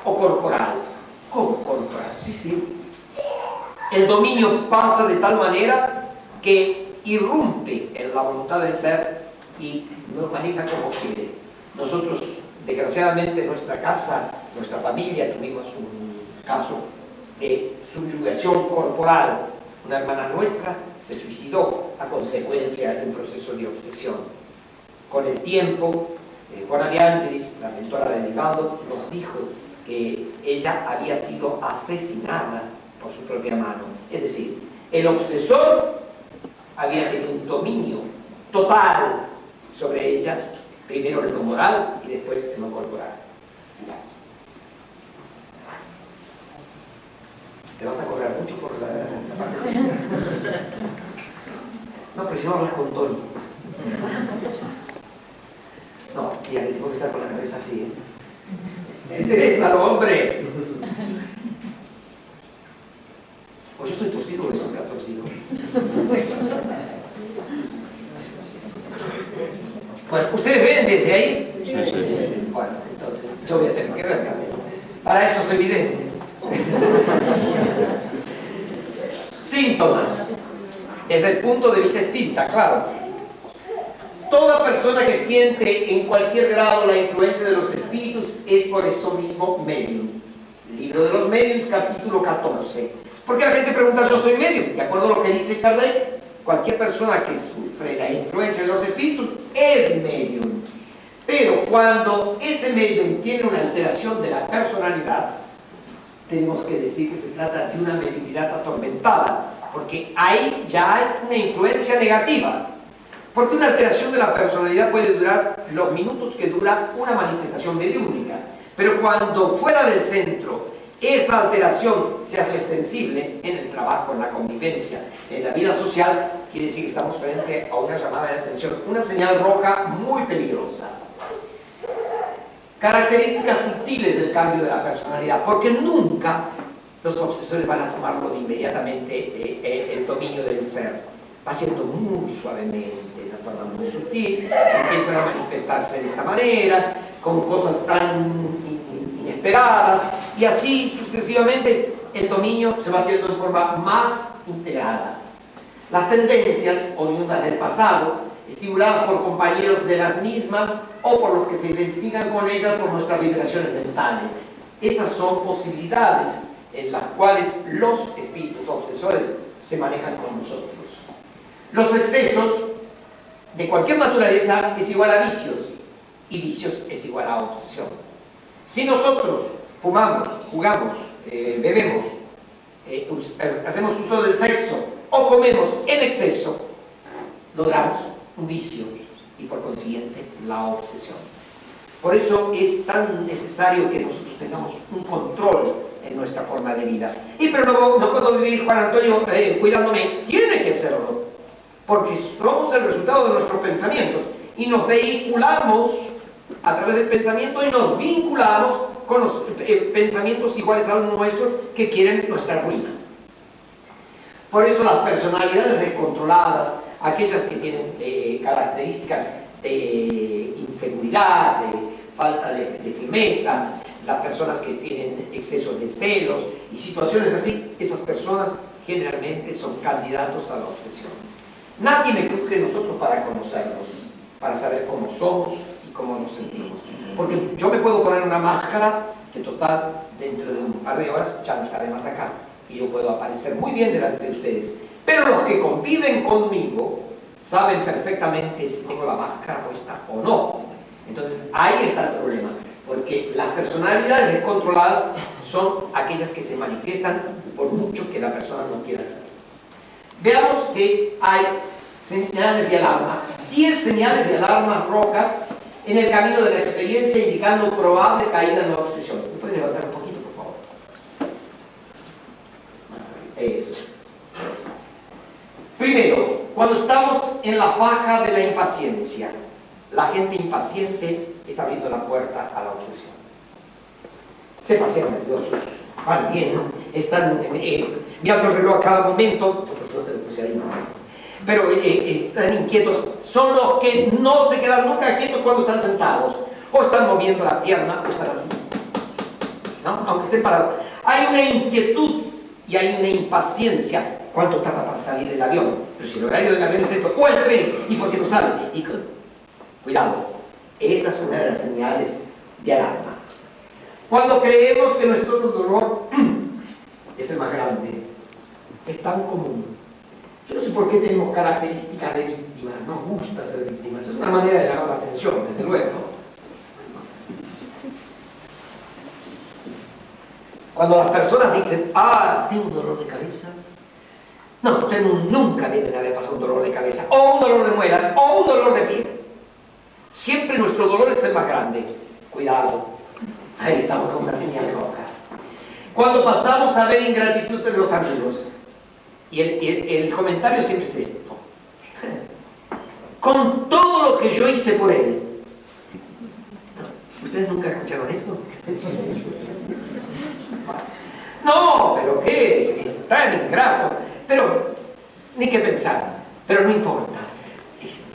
Speaker 1: o corporal. ¿Cómo corporal? Sí, sí. El dominio pasa de tal manera que irrumpe en la voluntad del ser y nos maneja como quiere. Nosotros, desgraciadamente, en nuestra casa, nuestra familia, tuvimos un caso de subyugación corporal. Una hermana nuestra se suicidó a consecuencia de un proceso de obsesión. Con el tiempo, eh, Juana de Ángeles, la mentora de Delgado, nos dijo que ella había sido asesinada por su propia mano. Es decir, el obsesor había tenido un dominio total sobre ella, primero en lo moral y después en lo corporal. Te vas a correr mucho por la, parte No, pero si no hablas con Tony. No, ya tengo que estar con la cabeza así. ¿eh? Hombre. Pues yo estoy torcido o ha torcido. Pues ustedes ven desde ahí. Sí, sí, sí. Bueno, entonces yo voy a tener que ver Para eso soy evidente. Síntomas. Desde el punto de vista espírita, claro Toda persona que siente en cualquier grado la influencia de los espíritus es por eso mismo medio. Libro de los Medios, capítulo 14. Porque la gente pregunta, yo soy medio, de acuerdo a lo que dice Kardec, cualquier persona que sufre la influencia de los espíritus es medium. Pero cuando ese medium tiene una alteración de la personalidad, tenemos que decir que se trata de una mediunidad atormentada, porque ahí ya hay una influencia negativa. Porque una alteración de la personalidad puede durar los minutos que dura una manifestación mediúnica. Pero cuando fuera del centro esa alteración se hace extensible en el trabajo, en la convivencia, en la vida social, quiere decir que estamos frente a una llamada de atención, una señal roja muy peligrosa. Características sutiles del cambio de la personalidad, porque nunca los obsesores van a tomarlo inmediatamente eh, eh, el dominio del ser. Va siendo muy suavemente, de una forma muy sutil, empiezan a manifestarse de esta manera, con cosas tan inesperadas, y así sucesivamente el dominio se va haciendo de forma más integrada. Las tendencias oriundas del pasado, estimuladas por compañeros de las mismas o por los que se identifican con ellas por nuestras vibraciones mentales. Esas son posibilidades en las cuales los espíritus obsesores se manejan con nosotros. Los excesos de cualquier naturaleza es igual a vicios y vicios es igual a obsesión. Si nosotros fumamos, jugamos, eh, bebemos, eh, eh, hacemos uso del sexo o comemos en exceso, logramos un vicio y por consiguiente la obsesión. Por eso es tan necesario que nosotros tengamos un control en nuestra forma de vida. Y pero no, no puedo vivir, Juan Antonio, cuidándome. Tiene que hacerlo. Porque somos el resultado de nuestros pensamientos. Y nos vehiculamos a través del pensamiento y nos vinculamos con los eh, pensamientos iguales a los nuestros que quieren nuestra ruina. Por eso las personalidades descontroladas, aquellas que tienen eh, características de inseguridad, de falta de, firmeza, las personas que tienen exceso de celos y situaciones así, esas personas generalmente son candidatos a la obsesión. Nadie me que nosotros para conocernos, para saber cómo somos y cómo nos sentimos. Porque yo me puedo poner una máscara que total, dentro de un par de horas ya no estaré más acá. Y yo puedo aparecer muy bien delante de ustedes. Pero los que conviven conmigo saben perfectamente si tengo la máscara puesta o no. Entonces ahí está el problema. Porque las personalidades descontroladas son aquellas que se manifiestan por mucho que la persona no quiera hacer. Veamos que hay señales de alarma. 10 señales de alarma rojas en el camino de la experiencia indicando probable caída en la obsesión. ¿Me puede levantar un poquito, por favor? Eso. Primero, cuando estamos en la faja de la impaciencia, la gente impaciente está abriendo la puerta a la obsesión. Se pasean nerviosos, van bien, están eh, el reloj a cada momento, por suerte lo puse ahí, pero eh, eh, están inquietos, son los que no se quedan nunca quietos cuando están sentados, o están moviendo la pierna, o están así, ¿no? aunque estén parados. Hay una inquietud y hay una impaciencia. ¿Cuánto tarda para salir el avión? Pero si el horario del avión es esto, o el tren, ¿y por qué no sale? Y, cuidado, esas son una de las señales de alarma. Cuando creemos que nuestro dolor es el más grande, es tan común yo no sé por qué tenemos características de víctima, nos gusta ser víctimas, es una manera de llamar la atención, desde luego. Cuando las personas dicen, ah, tengo un dolor de cabeza, no, ustedes nunca deben haber pasado un dolor de cabeza, o un dolor de muelas, o un dolor de piel. Siempre nuestro dolor es el más grande. Cuidado, ahí estamos con una señal roja. Cuando pasamos a ver ingratitud de los amigos, y el, comentario siempre es esto. Con todo lo que yo hice por él. ¿Ustedes nunca escucharon eso? No, pero ¿qué es? Es tan ingrato. Pero, ni qué pensar. Pero no importa.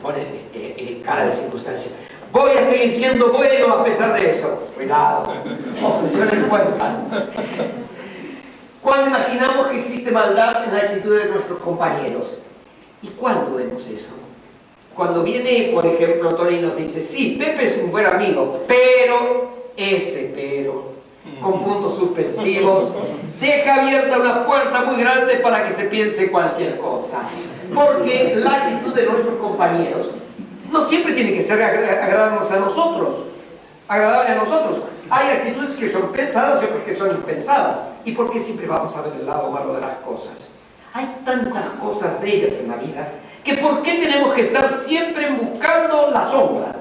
Speaker 1: Pone eh, eh, cara de circunstancia. Voy a seguir siendo bueno a pesar de eso. Cuidado. Obsesiones cuentan. Cuando imaginamos que existe maldad en la actitud de nuestros compañeros. ¿Y cuándo vemos eso? Cuando viene, por ejemplo, Tony y nos dice, sí, Pepe es un buen amigo, pero, ese pero, con puntos suspensivos, deja abierta una puerta muy grande para que se piense cualquier cosa. Porque la actitud de nuestros compañeros no siempre tiene que ser agradarnos a nosotros, agradable a nosotros. Hay actitudes que son pensadas y otras que son impensadas. ¿Y por qué siempre vamos a ver el lado malo de las cosas? Hay tantas cosas bellas en la vida que ¿por qué tenemos que estar siempre buscando la sombra?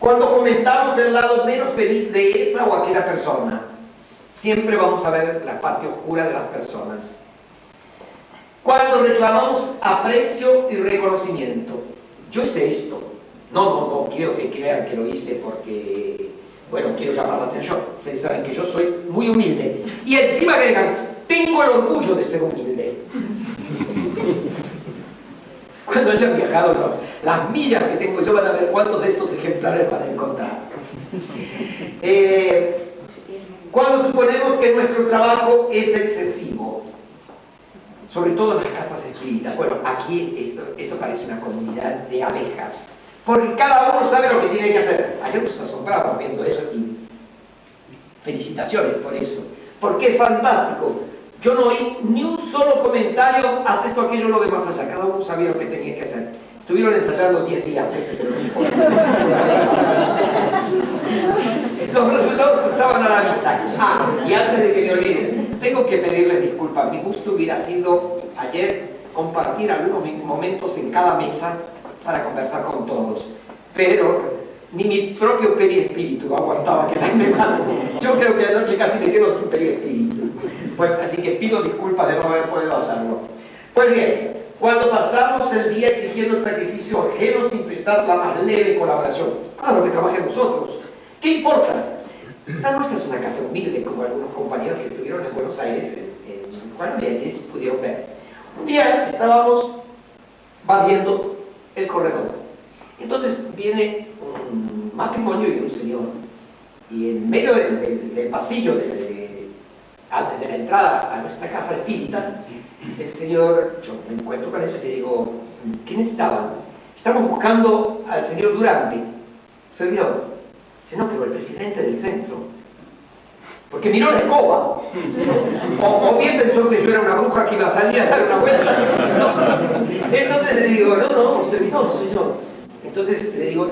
Speaker 1: Cuando comentamos el lado menos feliz de esa o aquella persona, siempre vamos a ver la parte oscura de las personas. Cuando reclamamos aprecio y reconocimiento, yo hice esto. No, no, no quiero que crean que lo hice porque, bueno, quiero llamar la atención. Ustedes saben que yo soy muy humilde. Y encima agregan, tengo el orgullo de ser humilde. Cuando hayan viajado las millas que tengo yo van a ver cuántos de estos ejemplares van a encontrar. Eh, cuando suponemos que nuestro trabajo es excesivo, sobre todo en las casas espíritas, bueno, aquí esto, esto parece una comunidad de abejas, porque cada uno sabe lo que tiene que hacer. Ayer nos asombramos viendo eso y felicitaciones por eso, porque es fantástico. Yo no oí ni un solo comentario, haz esto, aquello, lo de más allá. Cada uno sabía lo que tenía que hacer. Estuvieron ensayando 10 días. Los resultados estaban a la vista. Ah, y antes de que me olviden, tengo que pedirles disculpas. Mi gusto hubiera sido ayer compartir algunos momentos en cada mesa para conversar con todos. Pero ni mi propio periespíritu aguantaba quedarme más. Yo creo que anoche casi me quedo sin periespíritu. Pues así que pido disculpas de no haber podido hacerlo. Pues bien, cuando pasamos el día exigiendo el sacrificio ajeno sin prestar la más leve colaboración, claro que trabajen nosotros. ¿Qué importa? La nuestra es una casa humilde, como algunos compañeros que estuvieron en Buenos Aires, en Juan de pudieron ver. Un día estábamos barriendo el corredor. Entonces viene un matrimonio y un señor, y en medio del, pasillo antes de la entrada a nuestra casa espírita, el Señor, yo me encuentro con ellos y digo, ¿qué necesitaban? Estamos buscando al señor Durante, servidor. Dice, no, pero el presidente del centro. Porque miró la escoba. O, bien pensó que yo era una bruja que iba a salir a dar una vuelta. Entonces le digo, no, no, servidor, soy yo. Entonces le digo,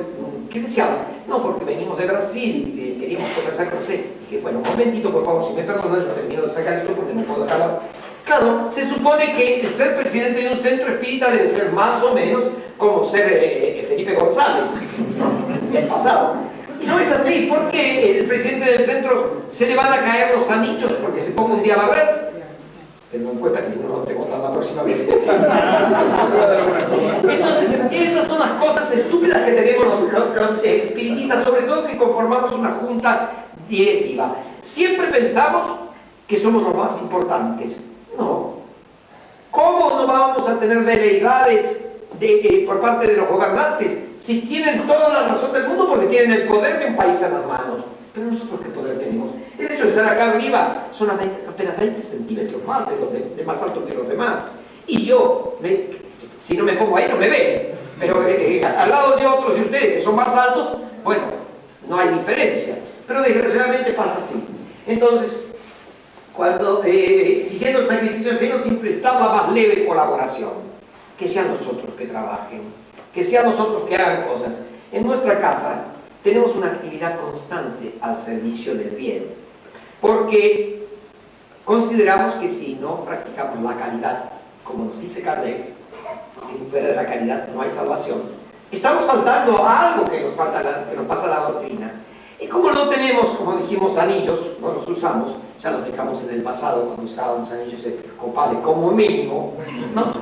Speaker 1: ¿qué deseaba? No, porque venimos de Brasil y queríamos conversar con usted. Dije, bueno, un momentito, por favor, si me perdonan, yo termino de sacar esto porque no puedo dejarlo. Claro, se supone que el ser presidente de un centro espírita debe ser más o menos como ser eh, eh, Felipe González, el pasado. No es así, porque el presidente del centro se le van a caer los anillos porque se ponga un día a barrer tengo en cuenta que si no, no tengo tan la próxima vez. Entonces, esas son las cosas estúpidas que tenemos los, espiritistas, sobre todo que conformamos una junta directiva. Siempre pensamos que somos los más importantes. No. ¿Cómo no vamos a tener veleidades de, eh, por parte de los gobernantes si tienen toda la razón del mundo porque tienen el poder de un país en las manos? Pero nosotros qué poder tenemos. El hecho de estar acá arriba son apenas 20 centímetros más de, los más alto que los demás. Y yo, si no me pongo ahí, no me ven. Pero eh, eh, al lado de otros de ustedes que son más altos, bueno, no hay diferencia. Pero desgraciadamente pasa así. Entonces, cuando, eh, siguiendo el sacrificio ajeno, siempre está la más leve colaboración. Que sean nosotros que trabajen, que sean nosotros que hagan cosas. En nuestra casa tenemos una actividad constante al servicio del bien porque consideramos que si no practicamos la caridad, como nos dice Kardec, si fuera de la caridad no hay salvación, estamos faltando a algo que nos, falta que nos pasa la doctrina. Y como no tenemos, como dijimos, anillos, no los usamos, ya los dejamos en el pasado cuando usábamos anillos episcopales como mínimo, ¿no?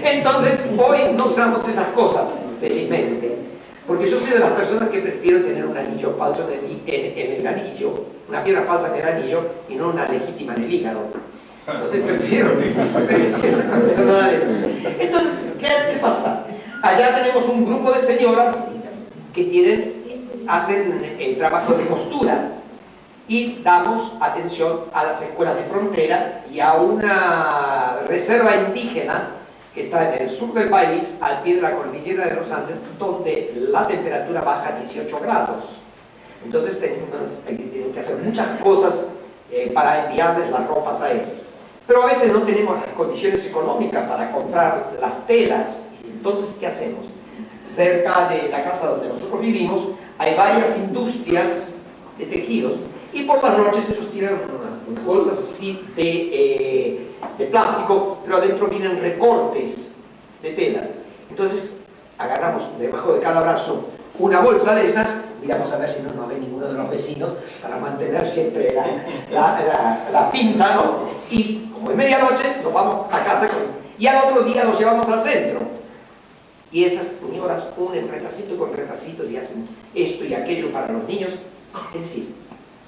Speaker 1: Entonces hoy no usamos esas cosas, felizmente. Porque yo soy de las personas que prefiero tener un anillo falso en el, anillo, una piedra falsa en el anillo y no una legítima en el hígado. Entonces prefiero, Entonces, ¿qué, pasa? Allá tenemos un grupo de señoras que tienen, hacen el trabajo de costura y damos atención a las escuelas de frontera y a una reserva indígena que está en el sur del país, al pie de la cordillera de los Andes, donde la temperatura baja a 18 grados. Entonces tienen, que hacer muchas cosas eh, para enviarles las ropas a ellos. Pero a veces no tenemos las condiciones económicas para comprar las telas. Entonces, ¿qué hacemos? Cerca de la casa donde nosotros vivimos hay varias industrias de tejidos y por las noches ellos tiran unas, bolsas así de, eh, de plástico, pero adentro vienen recortes de telas. Entonces, agarramos debajo de cada brazo una bolsa de esas, miramos a ver si no nos ve ninguno de los vecinos para mantener siempre la, pinta, ¿no? Y como es medianoche, nos vamos a casa y al otro día los llevamos al centro. Y esas señoras unen retacito con retacito y hacen esto y aquello para los niños. Es decir,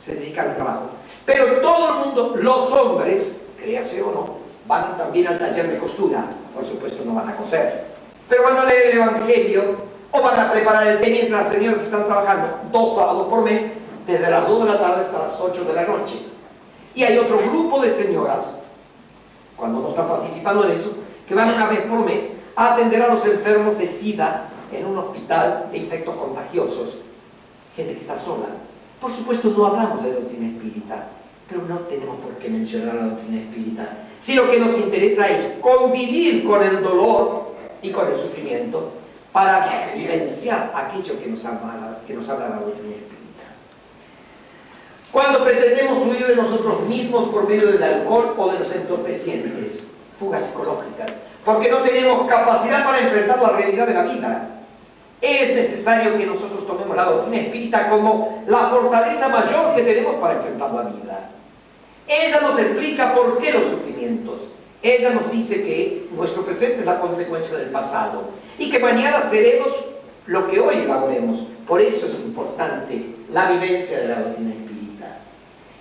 Speaker 1: se dedican al trabajo. Pero todo el mundo, los hombres, créase o no, van también al taller de costura. Por supuesto no van a coser. Pero van a leer el Evangelio o van a preparar el té mientras las señoras están trabajando dos sábados por mes, desde las 2 de la tarde hasta las 8 de la noche. Y hay otro grupo de señoras, cuando no están participando en eso, que van una vez por mes a atender a los enfermos de SIDA en un hospital de infectos contagiosos. Gente que está sola. Por supuesto no hablamos de doctrina espírita, pero no tenemos por qué mencionar la doctrina espírita. Si lo que nos interesa es convivir con el dolor y con el sufrimiento para vivenciar aquello que nos habla, que nos habla la doctrina espírita. Cuando pretendemos huir de nosotros mismos por medio del alcohol o de los entorpecientes, fugas psicológicas, porque no tenemos capacidad para enfrentar la realidad de la vida, es necesario que nosotros tomemos la doctrina espírita como la fortaleza mayor que tenemos para enfrentar la vida. Ella nos explica por qué los sufrimientos, ella nos dice que nuestro presente es la consecuencia del pasado y que mañana seremos lo que hoy elaboremos. Por eso es importante la vivencia de la doctrina espírita.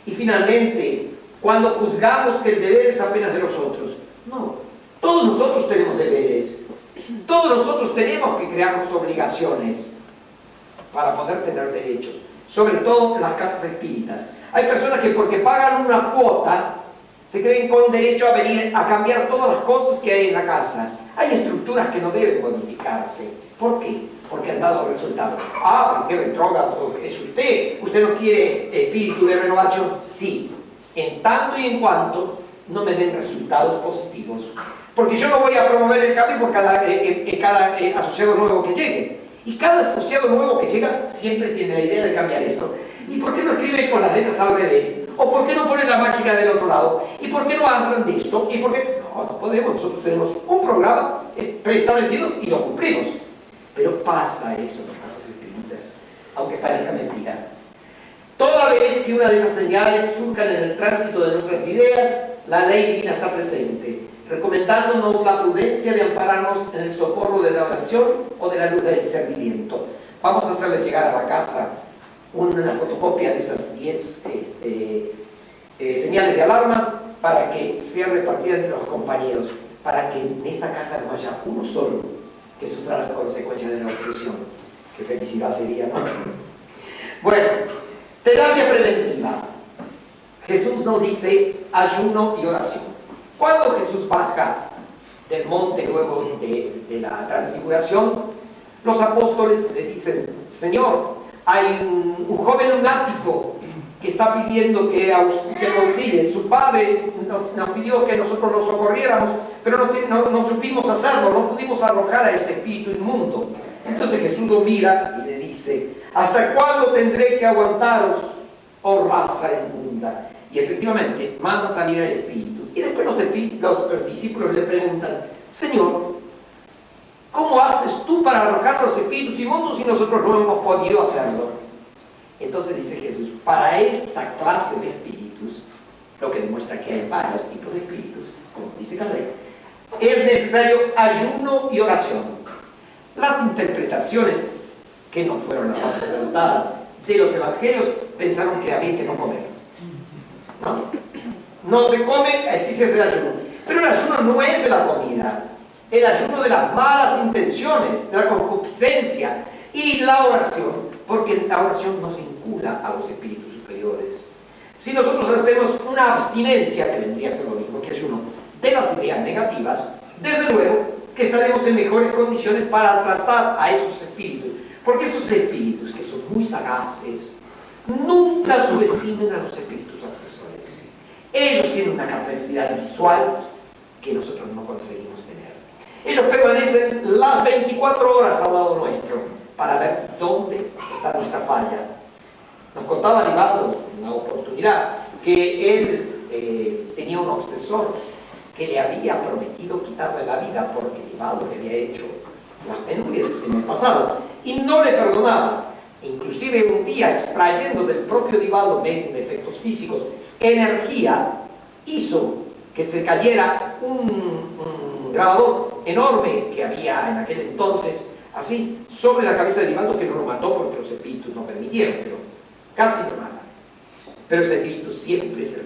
Speaker 1: Y finalmente, cuando juzgamos que el deber es apenas de los otros, no, todos nosotros tenemos deberes, todos nosotros tenemos que crearnos obligaciones para poder tener derechos, sobre todo las casas espíritas. Hay personas que porque pagan una cuota se creen con derecho a venir a cambiar todas las cosas que hay en la casa. Hay estructuras que no deben modificarse. ¿Por qué? Porque han dado resultados. Ah, qué retrógrado es usted. ¿Usted no quiere espíritu de renovación? Sí. En tanto y en cuanto no me den resultados positivos. Porque yo no voy a promover el cambio por cada, eh, eh, cada eh, asociado nuevo que llegue. Y cada asociado nuevo que llega siempre tiene la idea de cambiar esto. ¿Y por qué no escribe con las letras al revés? ¿O por qué no ponen la máquina del otro lado? ¿Y por qué no hablan de esto? ¿Y por qué? No, no podemos. Nosotros tenemos un programa preestablecido y lo cumplimos. Pero pasa eso en las casas espíritas, aunque parezca mentira. Toda vez que una de esas señales surcan en el tránsito de nuestras ideas, la ley divina está presente, recomendándonos la prudencia de ampararnos en el socorro de la oración o de la luz del discernimiento. Vamos a hacerles llegar a la casa una fotocopia de esas 10 este, eh, señales de alarma para que sean repartidas entre los compañeros, para que en esta casa no haya uno solo que sufra las consecuencias de la obsesión. Qué felicidad sería, ¿no? Bueno, terapia preventiva. Jesús nos dice ayuno y oración. Cuando Jesús baja del monte luego de, la transfiguración, los apóstoles le dicen, Señor, hay un, joven lunático que está pidiendo que, que concilie. Su padre nos, pidió que nosotros lo socorriéramos, pero no, no, supimos hacerlo, no pudimos arrojar a ese espíritu inmundo. Entonces Jesús lo mira y le dice, ¿hasta cuándo tendré que aguantaros, oh raza inmunda? Y efectivamente manda salir el espíritu. Y después los, los discípulos le preguntan, Señor, ¿Cómo haces tú para arrojar los espíritus inmundos si nosotros no hemos podido hacerlo? Entonces dice Jesús, para esta clase de espíritus, lo que demuestra que hay varios tipos de espíritus, como dice Caleb, es necesario ayuno y oración. Las interpretaciones, que no fueron las más acertadas, de los evangelios pensaron que había que no comer. ¿No? No se come, se hace el ayuno. Pero el ayuno no es de la comida, el ayuno de las malas intenciones, de la concupiscencia y la oración, porque la oración nos vincula a los espíritus superiores. Si nosotros hacemos una abstinencia, que vendría a ser lo mismo que ayuno, de las ideas negativas, desde luego que estaremos en mejores condiciones para tratar a esos espíritus, porque esos espíritus que son muy sagaces, Nunca subestimen a los espíritus. Ellos tienen una capacidad visual que nosotros no conseguimos tener. Ellos permanecen las 24 horas al lado nuestro para ver dónde está nuestra falla. Nos contaba Divaldo en una oportunidad que él eh, tenía un obsesor que le había prometido quitarle la vida porque Divaldo le había hecho las penurias en el pasado y no le perdonaba. Inclusive un día, extrayendo del propio Divaldo de efectos físicos energía, hizo que se cayera un, grabador enorme que había en aquel entonces, así, sobre la cabeza de Divaldo, que no lo mató porque los espíritus no permitieron, pero casi lo mata. Pero ese espíritu siempre se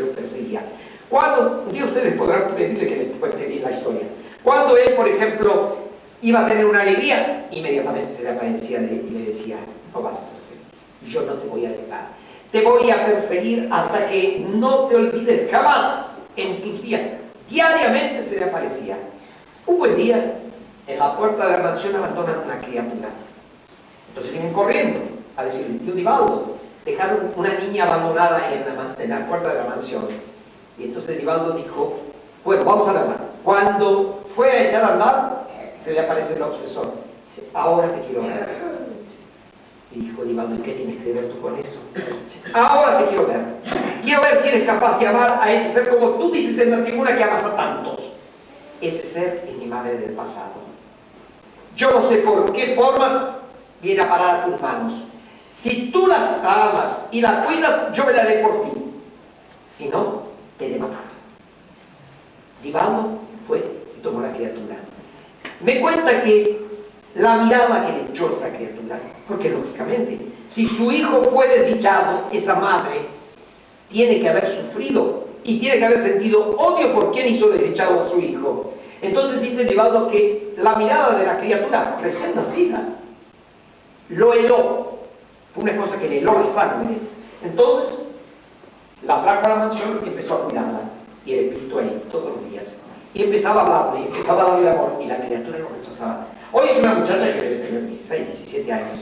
Speaker 1: lo perseguía. Cuando, ustedes podrán pedirle que le cuente bien la historia. Cuando él, por ejemplo, iba a tener una alegría, inmediatamente se le aparecía y le decía, no vas a ser feliz, yo no te voy a dejar, te voy a perseguir hasta que no te olvides jamás en tus días. Diariamente se le aparecía. Un buen día, en la puerta de la mansión abandonan una criatura. Entonces vienen corriendo a decirle, tío Divaldo, dejaron una niña abandonada en la, puerta de la mansión. Y entonces Divaldo dijo, bueno, vamos a verla. Cuando fue a echar a andar, se le aparece el obsesor. Ahora te quiero ver. Y dijo Divaldo, ¿y qué tienes que ver tú con eso? Ahora te quiero ver. Quiero ver si eres capaz de amar a ese ser como tú dices en la tribuna que amas a tantos. Ese ser es mi madre del pasado. Yo no sé por qué formas viene a parar a tus manos. Si tú la amas y la cuidas, yo me la haré por ti. Si no, te de matar. Fue y tomó la criatura. Me cuenta que la mirada que le echó esa criatura, porque lógicamente, si su hijo fue desdichado, esa madre tiene que haber sufrido y tiene que haber sentido odio por quien hizo desdichado a su hijo. Entonces dice Divaldo que la mirada de la criatura recién nacida lo heló, fue una cosa que le heló la sangre. Entonces la trajo a la mansión y empezó a cuidarla, y el espíritu ahí todos los días. Y empezaba a hablarle, empezaba a darle amor, y la criatura lo rechazaba. Hoy es una muchacha que debe tener 16, 17 años.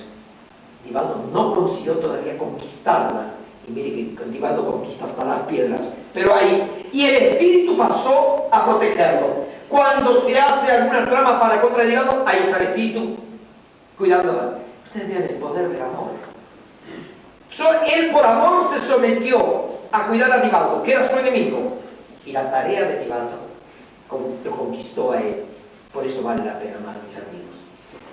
Speaker 1: Divaldo no consiguió todavía conquistarla. Y mire que Divaldo conquista hasta las piedras. Pero ahí, y el espíritu pasó a protegerlo. Cuando se hace alguna trama para contra Divaldo, ahí está el espíritu cuidándola. Ustedes vean el poder del amor. él por amor se sometió a cuidar a Divaldo, que era su enemigo. Y la tarea de Divaldo lo conquistó a él. Por eso vale la pena a mis amigos.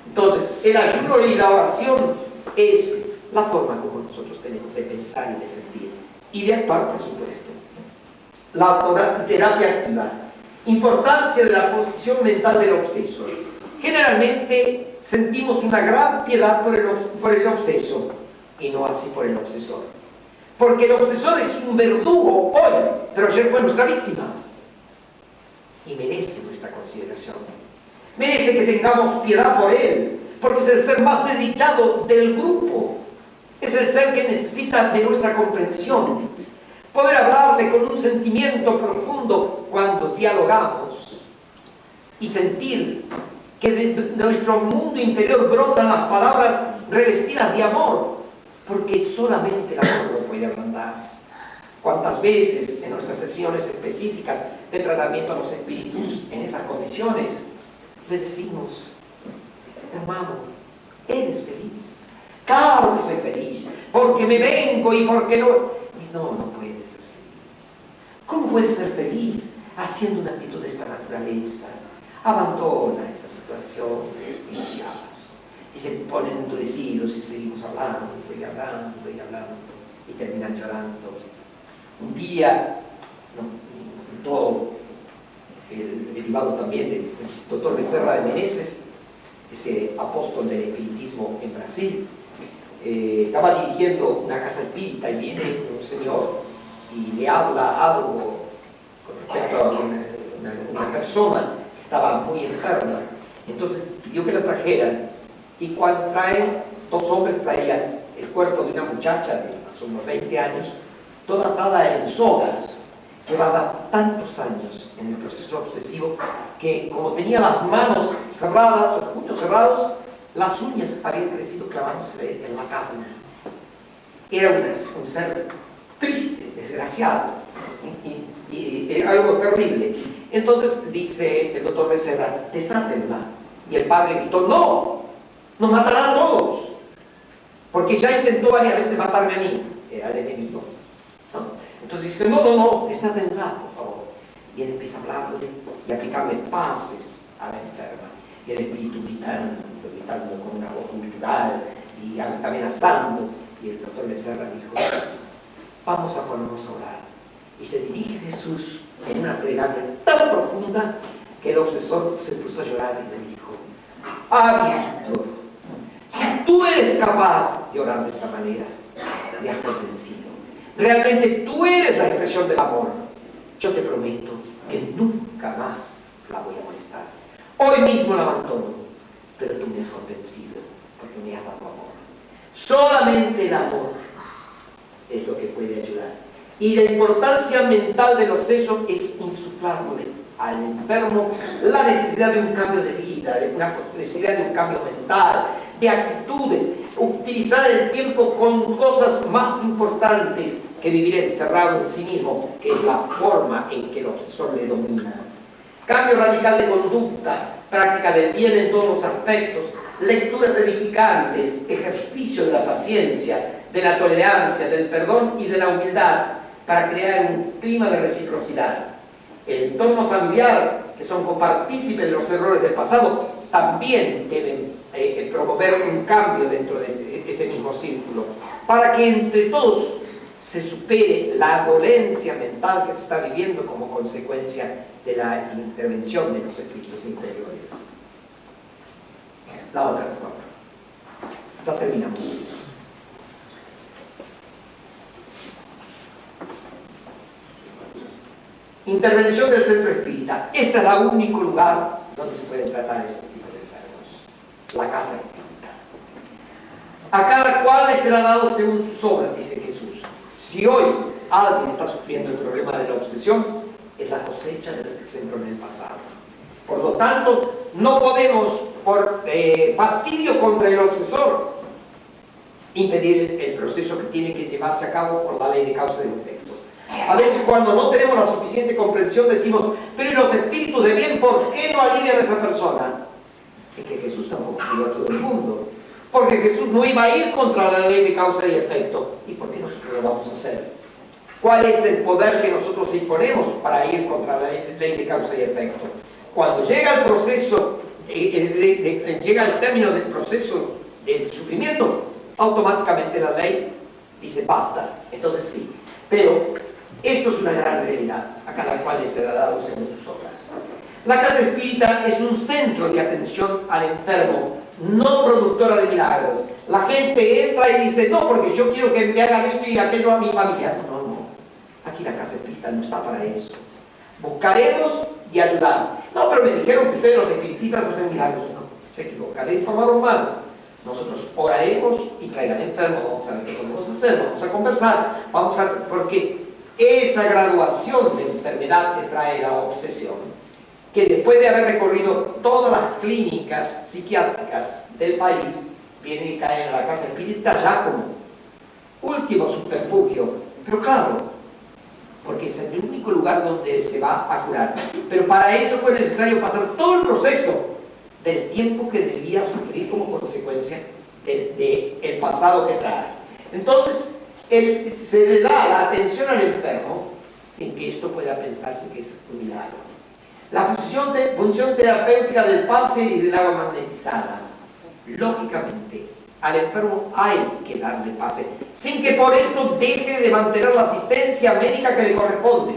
Speaker 1: Entonces, el ayuno y la oración es la forma como nosotros tenemos de pensar y de sentir. Y de actuar, por supuesto. La terapia activa. Importancia de la posición mental del obseso. Generalmente sentimos una gran piedad por el, por el obseso y no así por el obsesor. Porque el obsesor es un verdugo hoy, pero ayer fue nuestra víctima. Y merece nuestra consideración merece que tengamos piedad por él, porque es el ser más desdichado del grupo, es el ser que necesita de nuestra comprensión, poder hablarle con un sentimiento profundo cuando dialogamos. Y sentir que de nuestro mundo interior brotan las palabras revestidas de amor, porque solamente el amor lo puede ablandar. ¿Cuántas veces en nuestras sesiones específicas de tratamiento a los espíritus en esas condiciones le decimos, hermano, ¿eres feliz? Claro que soy feliz, porque me vengo y porque no... Y no, no puedes ser feliz. ¿Cómo puedes ser feliz haciendo una actitud de esta naturaleza? Abandona esa situación y se ponen endurecidos y seguimos hablando y hablando y hablando y terminan llorando. Un día, todo el derivado también del doctor Becerra de Meneses, ese apóstol del espiritismo en Brasil, eh, estaba dirigiendo una casa espírita y viene un señor y le habla algo con respecto a una, persona que estaba muy enferma. Entonces pidió que la trajeran y cuando traen, dos hombres traían el cuerpo de una muchacha de más unos 20 años, toda atada en sogas llevaba tantos años en el proceso obsesivo que como tenía las manos cerradas, los puños cerrados, las uñas habían crecido clavándose en la carne. era un, ser triste, desgraciado, y, algo terrible. Entonces dice el doctor Becerra, desátenla. Y el padre gritó, no, nos matarán a todos, porque ya intentó varias veces matarme a mí, era el enemigo. Entonces dice, no, no, no, desátenla, por favor. Y él empieza a hablarle y a aplicarle pases a la enferma. Y el espíritu gritando, gritando con una voz cultural y amenazando. Y el doctor Becerra dijo, vamos a ponernos a orar. Y se dirige Jesús en una plegaria tan profunda que el obsesor se puso a llorar y le dijo, ah, si tú eres capaz de orar de esa manera, me has convencido. Realmente tú eres la expresión del amor. Yo te prometo que nunca más la voy a molestar. Hoy mismo la abandono, pero tú me has convencido porque me has dado amor. Solamente el amor es lo que puede ayudar. Y la importancia mental del obseso es insuflarle al enfermo la necesidad de un cambio de vida, la necesidad de un cambio mental, de actitudes, utilizar el tiempo con cosas más importantes que vivir encerrado en sí mismo, que es la forma en que el obsesor le domina. Cambio radical de conducta, práctica del bien en todos los aspectos, lecturas edificantes, ejercicio de la paciencia, de la tolerancia, del perdón y de la humildad para crear un clima de reciprocidad. El entorno familiar, que son copartícipes de los errores del pasado, también deben eh, eh, promover un cambio dentro de ese mismo círculo, para que entre todos se supere la dolencia mental que se está viviendo como consecuencia de la intervención de los espíritus interiores. La otra, por favor. Ya terminamos. Intervención del centro espírita. Este es el único lugar donde se pueden tratar de enfermos. La casa espírita. A cada cual le será dado según sus obras, dice Jesús. Si hoy alguien está sufriendo el problema de la obsesión, es la cosecha de lo que en el pasado. Por lo tanto, no podemos, por eh, fastidio contra el obsesor, impedir el proceso que tiene que llevarse a cabo por la ley de causa y efecto. A veces cuando no tenemos la suficiente comprensión decimos, pero ¿y los espíritus de bien por qué no alivian a esa persona? Es que Jesús tampoco ayuda a todo el mundo. Porque Jesús no iba a ir contra la ley de causa y efecto. ¿Y por qué nosotros lo vamos a hacer? ¿Cuál es el poder que nosotros disponemos para ir contra la ley de causa y efecto? Cuando llega el proceso, eh, eh, llega el término del proceso del sufrimiento, automáticamente la ley dice basta. Entonces sí. Pero esto es una gran realidad, a cada cual le será dado según sus obras. La casa espírita es un centro de atención al enfermo, no productora de milagros. La gente entra y dice, no, porque yo quiero que me hagan esto y aquello a mi familia. No, no, aquí la casa espírita no está para eso. Buscaremos y ayudar. No, pero me dijeron que ustedes los espiritistas hacen milagros. No, se equivocaron, informaron mal. Nosotros oraremos y traigan enfermos, vamos a ver qué podemos hacer, vamos a conversar, vamos a... porque esa graduación de enfermedad que trae la obsesión, que después de haber recorrido todas las clínicas psiquiátricas del país, viene y cae en la casa espírita ya como último subterfugio. Pero claro, porque es el único lugar donde se va a curar. Pero para eso fue necesario pasar todo el proceso del tiempo que debía sufrir como consecuencia del pasado que trae. Entonces, se le da la atención al enfermo sin que esto pueda pensarse que es un milagro. La función, de, función terapéutica del pase y del agua magnetizada. Lógicamente, al enfermo hay que darle pase, sin que por esto deje de mantener la asistencia médica que le corresponde.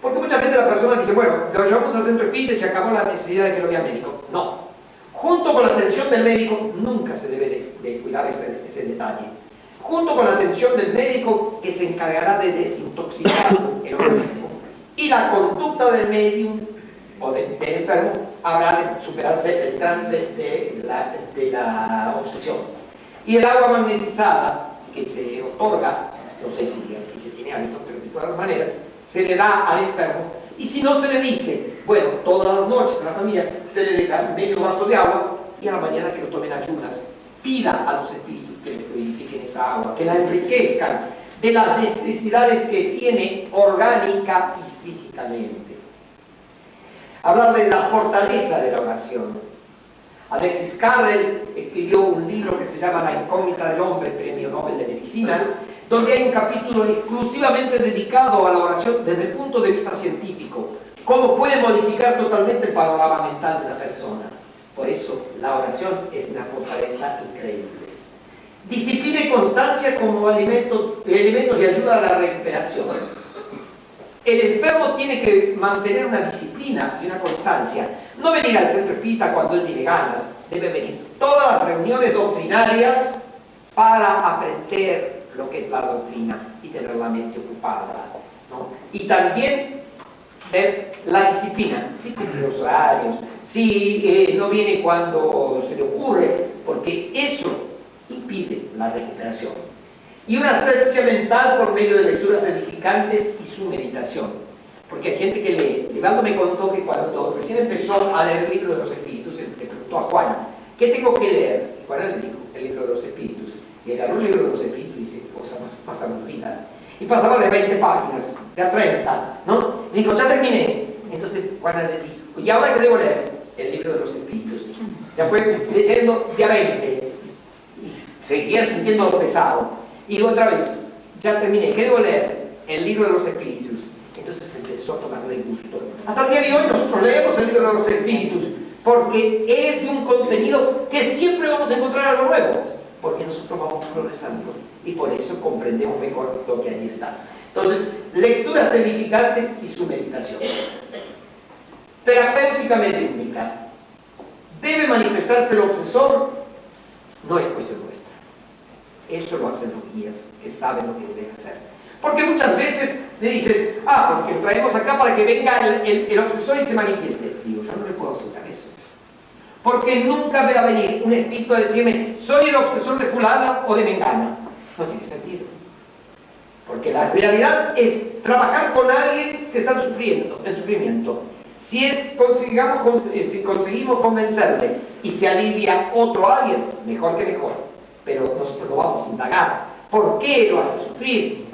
Speaker 1: Porque muchas veces la persona dice, bueno, lo llevamos al centro espírita y se acabó la necesidad de que lo vea médico. No. Junto con la atención del médico, nunca se debe de, cuidar ese, ese detalle junto con la atención del médico que se encargará de desintoxicar el organismo. Y la conducta del médium o del, enfermo habrá de superarse el trance de la, de obsesión. Y el agua magnetizada que se otorga, no sé si aquí se tiene hábito, pero de todas maneras, se le da al enfermo. Y si no se le dice, bueno, todas las noches a la familia, usted le deja medio vaso de agua y a la mañana que lo tomen ayunas, pida a los espíritus que le purifiquen esa agua, que la enriquezcan de las necesidades que tiene orgánica y psíquicamente. Hablar de la fortaleza de la oración. Alexis Carrel escribió un libro que se llama La incógnita del hombre, premio Nobel de Medicina, donde hay un capítulo exclusivamente dedicado a la oración desde el punto de vista científico, cómo puede modificar totalmente el panorama mental de una persona. Por eso la oración es una fortaleza increíble. Disciplina y constancia como elementos, elementos de ayuda a la recuperación. El enfermo tiene que mantener una disciplina y una constancia. No venir al centro espírita cuando él tiene ganas. Debe venir todas las reuniones doctrinarias para aprender lo que es la doctrina y tener la mente ocupada. Y también ver la disciplina, si cumple los horarios, si eh, no viene cuando se le ocurre, porque eso impide la recuperación. Y una asepsia mental por medio de lecturas edificantes y su meditación. Porque hay gente que lee. Levanto me contó que cuando recién empezó a leer el libro de los espíritus, le preguntó a Juan, ¿qué tengo que leer? Y Juan le dijo, el libro de los espíritus. Y agarró el libro de los espíritus y dice, pasamos vida. Y pasaba de 20 páginas, de a 30, ¿no? Y dijo, ya terminé. Entonces Juan le dijo, ¿y ahora qué debo leer? El libro de los espíritus. Ya fue leyendo de a 20 seguía sintiendo pesado. Y otra vez, ya terminé, ¿qué debo leer? El libro de los espíritus. Entonces empezó a tomarle gusto. Hasta el día de hoy nosotros leemos el libro de los espíritus porque es de un contenido que siempre vamos a encontrar algo nuevo, porque nosotros vamos progresando y por eso comprendemos mejor lo que ahí está. Entonces, lecturas edificantes y su meditación. Terapéuticamente única. Debe manifestarse el obsesor, no es cuestión eso lo hacen los guías que saben lo que deben hacer. Porque muchas veces le dicen, ah, porque lo traemos acá para que venga el, el, obsesor y se manifieste. Digo, yo no le puedo aceptar eso. Porque nunca va a venir un espíritu a decirme, soy el obsesor de fulana o de mengana. No tiene sentido. Porque la realidad es trabajar con alguien que está sufriendo, en sufrimiento. Si, es, consigamos, eh, si conseguimos convencerle y se alivia otro alguien, mejor que mejor pero nosotros lo vamos a indagar. ¿Por qué lo hace sufrir?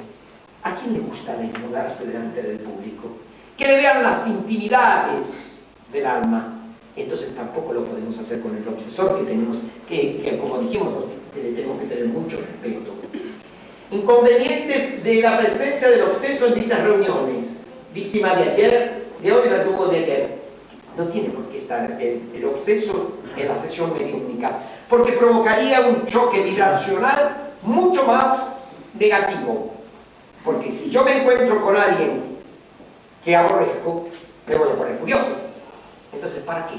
Speaker 1: ¿A quién le gusta desnudarse delante del público? Que le vean las intimidades del alma. Entonces tampoco lo podemos hacer con el obsesor, que tenemos que, como dijimos, tenemos que tener mucho respeto. Inconvenientes de la presencia del obseso en dichas reuniones. Víctima de ayer, de hoy tuvo de ayer. No tiene por qué estar el, el obseso en la sesión mediúnica porque provocaría un choque vibracional mucho más negativo. Porque si yo me encuentro con alguien que aborrezco, me voy a poner furioso. Entonces, ¿para qué?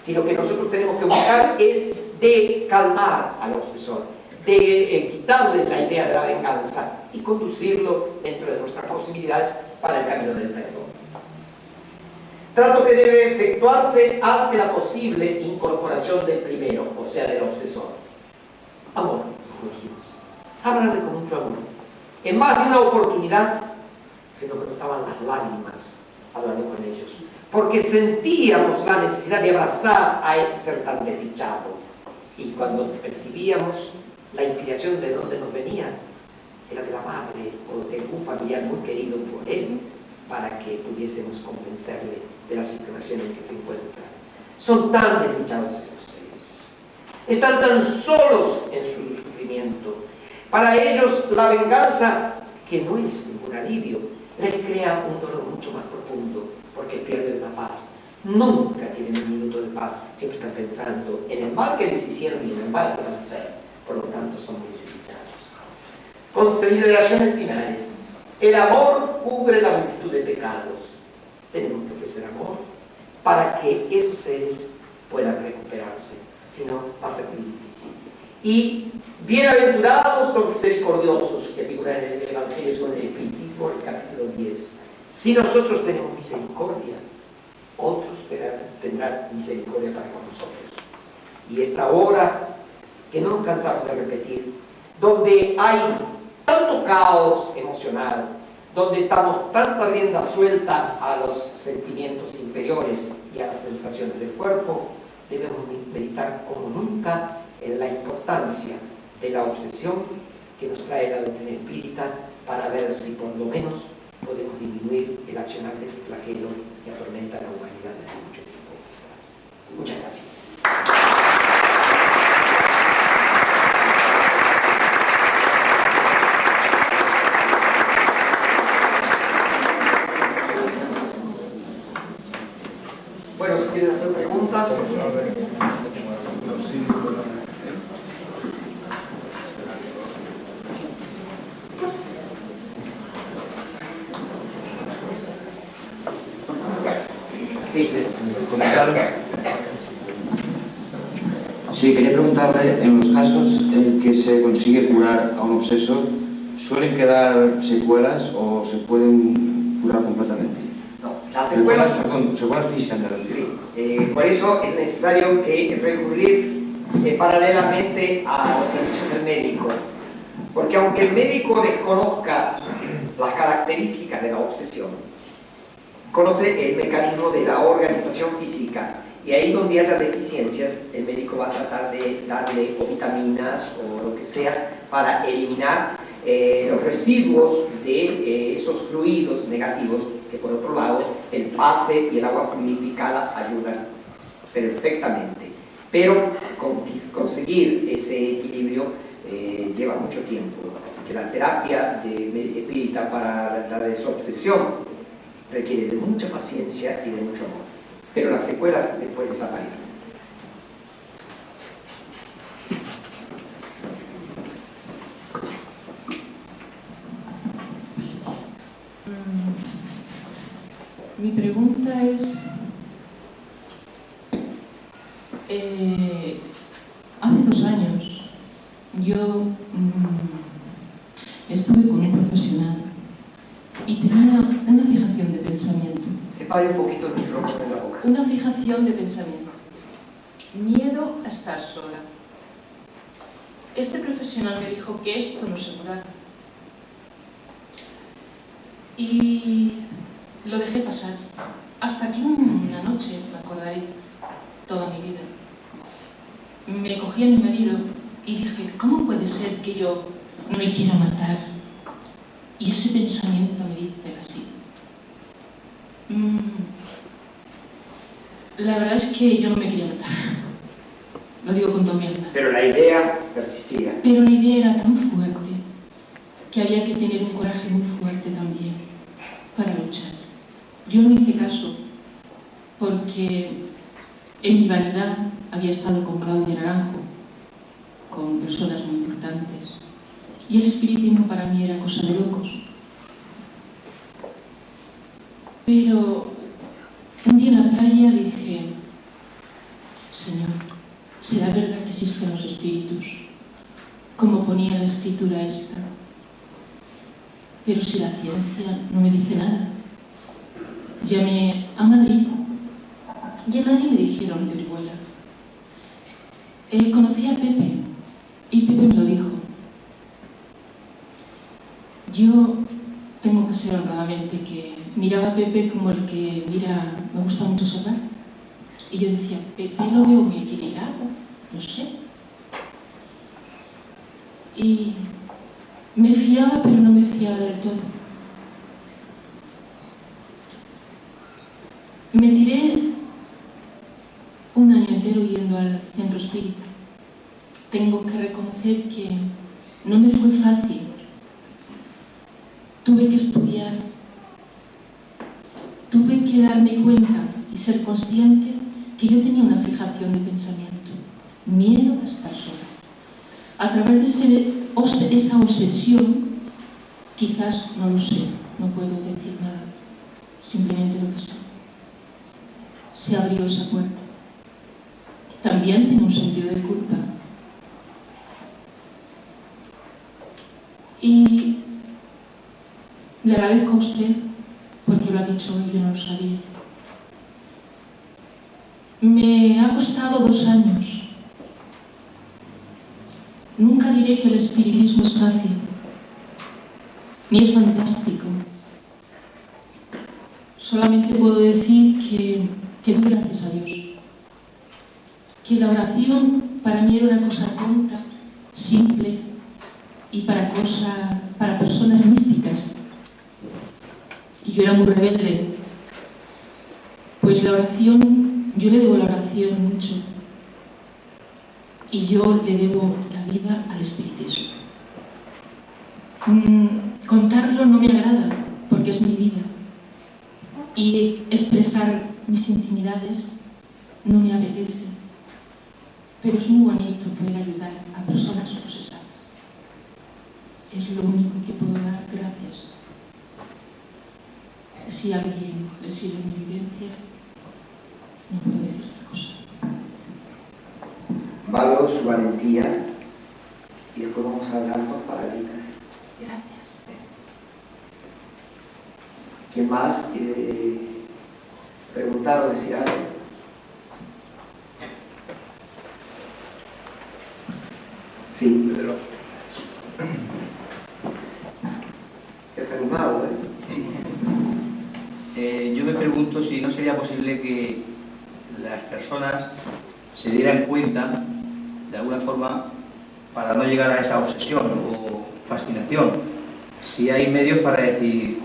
Speaker 1: Si lo que nosotros tenemos que buscar es de calmar al obsesor, de eh, quitarle la idea de la venganza y conducirlo dentro de nuestras posibilidades para el camino del perdón. Trato que debe efectuarse ante la posible incorporación del primero, o sea, del obsesor. Amor. Hablarle con mucho amor. En más de una oportunidad se nos brotaban las lágrimas hablando con ellos, porque sentíamos la necesidad de abrazar a ese ser tan desdichado. Y cuando percibíamos la inspiración de dónde nos venía, era de la madre o de un familiar muy querido por él, para que pudiésemos convencerle de la situación en que se encuentran. Son tan desdichados esos seres. Están tan solos en su sufrimiento. Para ellos la venganza, que no es ningún alivio, les crea un dolor mucho más profundo porque pierden la paz. Nunca tienen un minuto de paz, siempre están pensando en el mal que les hicieron y en el mal que van a hacer. Por lo tanto, son muy desdichados. Consideraciones finales. El amor cubre la multitud de pecados. Tenemos que ofrecer amor para que esos seres puedan recuperarse. Si no, va a ser muy difícil. Y bienaventurados los misericordiosos que figuran en el Evangelio sobre el Espiritismo, el capítulo 10. Si nosotros tenemos misericordia, otros tendrán, misericordia para con nosotros. Y esta hora, que no nos cansamos de repetir, donde hay tanto caos emocional, donde estamos tanta rienda suelta a los sentimientos inferiores y a las sensaciones del cuerpo, debemos meditar como nunca en la importancia de la obsesión que nos trae la doctrina espírita para ver si por lo menos podemos disminuir el accionar de flagelo que atormenta a la humanidad desde mucho tiempo. Muchas gracias. Bueno, si quieren hacer preguntas. Sí,
Speaker 2: Sí, quería preguntarle, en los casos en que se consigue curar a un obseso, ¿suelen quedar secuelas o se pueden curar completamente?
Speaker 1: no, las secuelas
Speaker 2: Perdón, secuelas físicas me refiero.
Speaker 1: Sí, eh, por eso es necesario que recurrir eh, paralelamente a los servicios del médico. Porque aunque el médico desconozca las características de la obsesión, conoce el mecanismo de la organización física y ahí donde haya deficiencias, el médico va a tratar de darle o vitaminas o lo que sea para eliminar eh, los residuos de eh, esos fluidos negativos que por otro lado el pase y el agua fluidificada ayudan perfectamente. Pero con- conseguir ese equilibrio eh, lleva mucho tiempo. Que la terapia de de espírita para la desobsesión requiere de mucha paciencia y de mucho amor. Pero las secuelas después desaparecen.
Speaker 3: Mm, Mi pregunta es, eh, hace dos años yo mm, estuve con un profesional y tenía fijación de pensamiento,
Speaker 1: Separe un poquito el micrófono de la boca.
Speaker 3: una fijación de pensamiento, miedo a estar sola. Este profesional me dijo que esto no se curaba. Y lo dejé pasar. Hasta que una noche, me acordaré toda mi vida, me cogí a mi marido y dije, ¿cómo puede ser que yo no me quiera matar? Y ese pensamiento me dice así. "Mm, la verdad es que yo no me quería matar. Lo digo con toda mi alma.
Speaker 1: Pero la idea persistía.
Speaker 3: Pero la idea era tan fuerte que había que tener un coraje muy fuerte también para luchar. Yo no hice caso porque en mi vanidad había estado con Claudia Naranjo, con personas muy importantes, y el espiritismo para mí era cosa de locos. Pero un día en la playa dije, Señor, ¿será verdad que existen los espíritus? Como ponía la escritura esta. Pero si la ciencia no me dice nada. Llamé a Madrid y en Madrid me dijeron de Orihuela. Eh, conocí a Pepe y Pepe me lo dijo. Yo tengo que ser honradamente que miraba a Pepe como el que mira, me gusta mucho Serrat. Y yo decía, Pepe lo veo muy equilibrado, no sé. Y me fiaba, pero no me fiaba del todo. Me tiré un año entero yendo al centro espírita. Tengo que reconocer que no me fue fácil. Tuve que estudiar, que darme cuenta y ser consciente que yo tenía una fijación de pensamiento, miedo a estar sola. A través de ese- esa obsesión, quizás, no lo sé, no puedo decir nada, simplemente lo que sé. Se abrió esa puerta. También tengo un sentido de culpa. Y le agradezco a usted porque lo ha dicho hoy, yo no lo sabía. Me ha costado dos años. Nunca diré que el espiritismo es fácil, ni es fantástico. Solamente puedo decir que, que doy gracias a Dios. Que la oración para mí era una cosa tonta simple y para personas místicas. Yo era muy rebelde. Pues la oración, yo le debo la oración mucho. Y yo le debo la vida al espiritismo. Mm, contarlo no me agrada, porque es mi vida. Y expresar mis intimidades no me apetece. Pero es muy bonito poder ayudar a personas procesadas. Es lo único que puedo dar gracias. Si alguien recibe mi vivencia, no puedo decir otra cosa.
Speaker 1: Valoro su valentía y después vamos a hablar con paralitas.
Speaker 3: Gracias.
Speaker 1: ¿Quién más quiere preguntar o decir algo? Sí, Pedro. Es animado, ¿eh?
Speaker 4: Sí. Eh, yo me pregunto si no sería posible que las personas se dieran cuenta, de alguna forma, para no llegar a esa obsesión o fascinación, si hay medios para decir,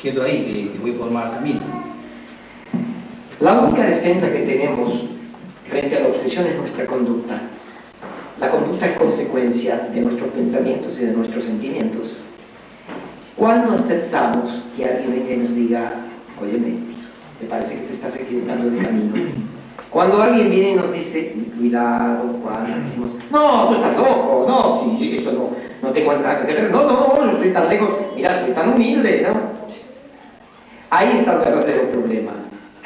Speaker 4: quieto ahí, que, que voy por mal camino.
Speaker 1: La única defensa que tenemos frente a la obsesión es nuestra conducta. La conducta es consecuencia de nuestros pensamientos y de nuestros sentimientos. Cuando aceptamos que alguien venga nos diga, óyeme, me parece que te estás equivocando de camino. Cuando alguien viene y nos dice, cuidado, Juan, decimos, no, tú estás loco, no, sí, eso no, no tengo nada que ver, no, no, no estoy tan lejos, mira, soy tan humilde, ¿no? Ahí está el verdadero problema,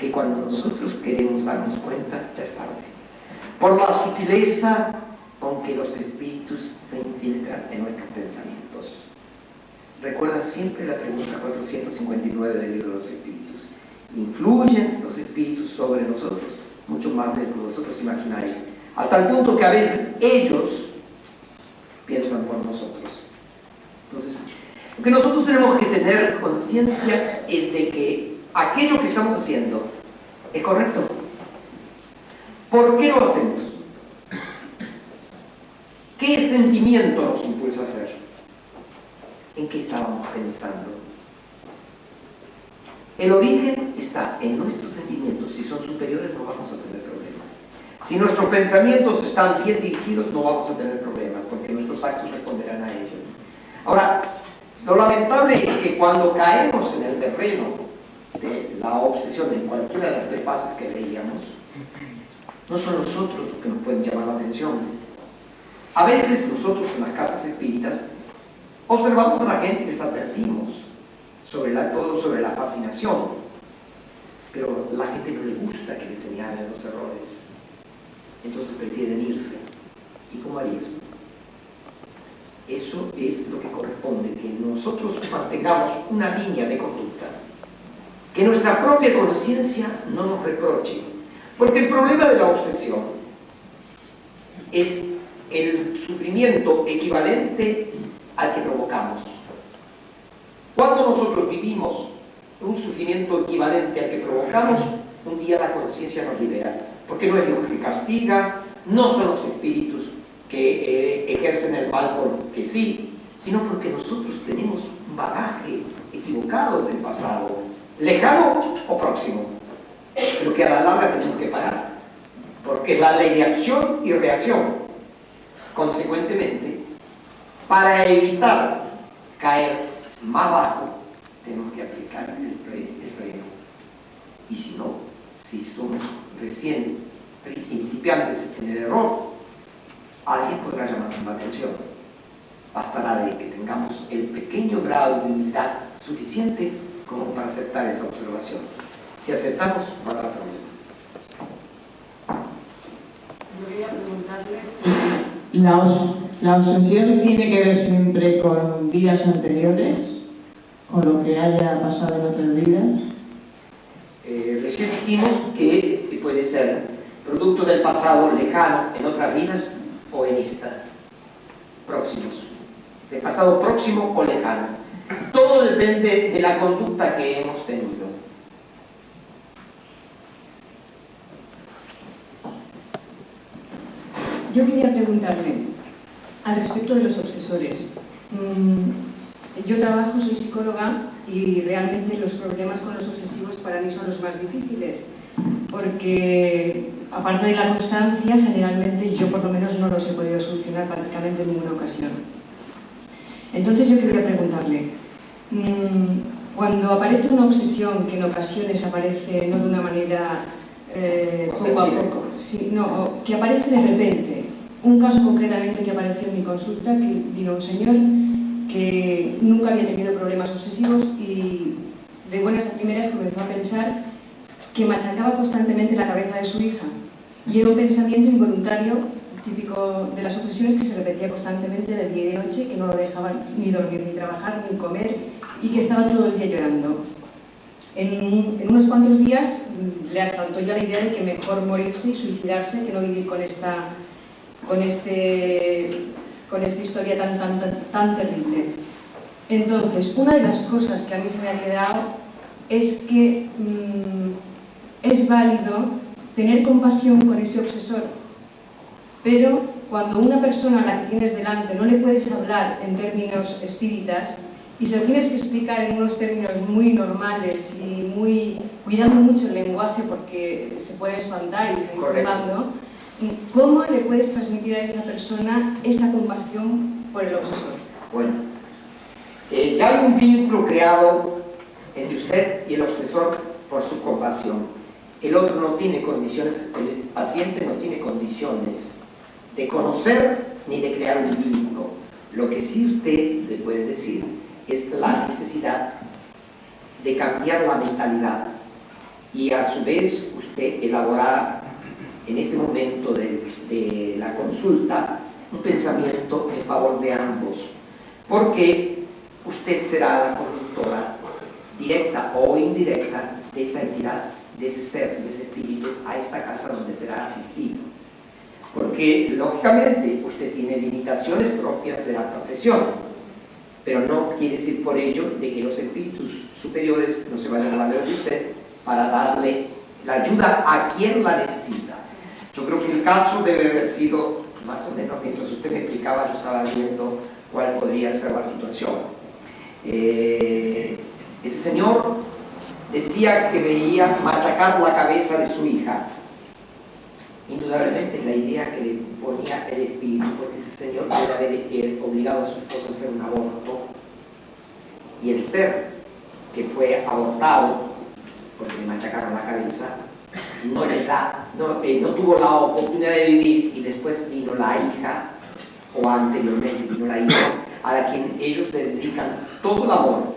Speaker 1: que cuando nosotros queremos darnos cuenta, ya es tarde. Por la sutileza con que los espíritus se infiltran en nuestros pensamientos. Recuerda siempre la pregunta 459 del libro de los espíritus. ¿Influyen los espíritus sobre nosotros? Mucho más de lo que vosotros imagináis. A tal punto que a veces ellos piensan por nosotros. Entonces, lo que nosotros tenemos que tener conciencia es de que aquello que estamos haciendo es correcto. ¿Por qué lo hacemos? ¿Qué sentimiento nos impulsa a hacer? ¿En qué estábamos pensando? El origen está en nuestros sentimientos. Si son superiores no vamos a tener problemas. Si nuestros pensamientos están bien dirigidos no vamos a tener problemas porque nuestros actos responderán a ellos. Ahora, lo lamentable es que cuando caemos en el terreno de la obsesión en cualquiera de las tres fases que veíamos, no son nosotros los que nos pueden llamar la atención. A veces nosotros en las casas espíritas observamos a la gente y les advertimos sobre la, todo sobre la fascinación, pero la gente no le gusta que le señalen los errores, entonces prefieren irse. ¿Y cómo harías? Eso es lo que corresponde, que nosotros mantengamos una línea de conducta, que nuestra propia conciencia no nos reproche, porque el problema de la obsesión es el sufrimiento equivalente al que provocamos. Cuando nosotros vivimos un sufrimiento equivalente al que provocamos, un día la conciencia nos libera, porque no es Dios que castiga, no son los espíritus que eh, ejercen el mal porque sí, sino porque nosotros tenemos un bagaje equivocado del pasado, lejano o próximo, pero que a la larga tenemos que pagar, porque es la ley de acción y reacción. Consecuentemente, para evitar caer más bajo, tenemos que aplicar el freno. Y si no, si somos recién principiantes en el error, alguien podrá llamarnos la atención. Bastará de que tengamos el pequeño grado de humildad suficiente como para aceptar esa observación. Si aceptamos, no habrá problema.
Speaker 5: Yo quería preguntarles si la, obsesión tiene que ver siempre con vidas anteriores, con lo que haya pasado en otras vidas.
Speaker 1: Eh, recién dijimos que puede ser producto del pasado lejano en otras vidas o en esta, próximos, de pasado próximo o lejano. Todo depende de la conducta que hemos tenido.
Speaker 6: Yo quería preguntarle, al respecto de los obsesores. Mm, yo trabajo, soy psicóloga y realmente los problemas con los obsesivos para mí son los más difíciles porque aparte de la constancia, generalmente yo por lo menos no los he podido solucionar prácticamente en ninguna ocasión. Entonces yo quería preguntarle, mm, cuando aparece una obsesión que en ocasiones aparece no de una manera eh, poco a poco, no, que aparece de repente, un caso concretamente que apareció en mi consulta, que vino un señor que nunca había tenido problemas obsesivos y de buenas a primeras comenzó a pensar que machacaba constantemente la cabeza de su hija. Y era un pensamiento involuntario, típico de las obsesiones, que se repetía constantemente de día y de noche, que no lo dejaba ni dormir, ni trabajar, ni comer, y que estaba todo el día llorando. En, unos cuantos días mm, le asaltó ya la idea de que mejor morirse y suicidarse que no vivir con esta, con este, con esta historia tan, tan, tan terrible. Entonces, una de las cosas que a mí se me ha quedado es que mm, es válido tener compasión con ese obsesor, pero cuando una persona a la que tienes delante no le puedes hablar en términos espíritas y se lo tienes que explicar en unos términos muy normales y muy cuidando mucho el lenguaje porque se puede espantar y seguir jugando, ¿cómo le puedes transmitir a esa persona esa compasión por el obsesor?
Speaker 1: Bueno, eh, ya hay un vínculo creado entre usted y el obsesor por su compasión el otro no tiene condiciones, el paciente no tiene condiciones de conocer ni de crear un vínculo. Lo que sí usted le puede decir es la necesidad de cambiar la mentalidad y a su vez usted elaborar en ese momento de, la consulta un pensamiento en favor de ambos, porque usted será la conductora directa o indirecta de esa entidad de ese ser, de ese espíritu, a esta casa donde será asistido. Porque, lógicamente, usted tiene limitaciones propias de la profesión, pero no quiere decir por ello de que los espíritus superiores no se vayan a valer de usted para darle la ayuda a quien la necesita. Yo creo que el caso debe haber sido, más o menos, mientras usted me explicaba, yo estaba viendo cuál podría ser la situación. Eh, ese señor decía que veía machacar la cabeza de su hija. Indudablemente la idea que le ponía el espíritu, porque ese señor puede haber obligado a su esposa a hacer un aborto, y el ser que fue abortado, porque le machacaron la cabeza, no le da, no, eh, no tuvo la oportunidad de vivir y después vino la hija, o anteriormente vino la hija, a la quien ellos le dedican todo el amor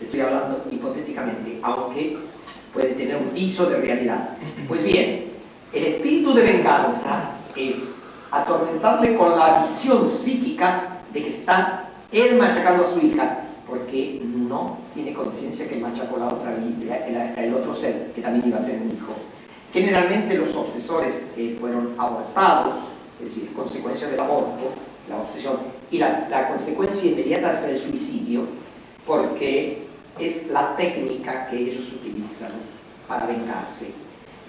Speaker 1: estoy hablando hipotéticamente, aunque puede tener un piso de realidad. Pues bien, el espíritu de venganza es atormentarle con la visión psíquica de que está él machacando a su hija, porque no tiene conciencia que machacó la otra vida, el, otro ser, que también iba a ser un hijo. Generalmente los obsesores fueron abortados, es decir, consecuencia del aborto, la obsesión, y la, la consecuencia inmediata es el suicidio, porque es la técnica que ellos utilizan para vengarse.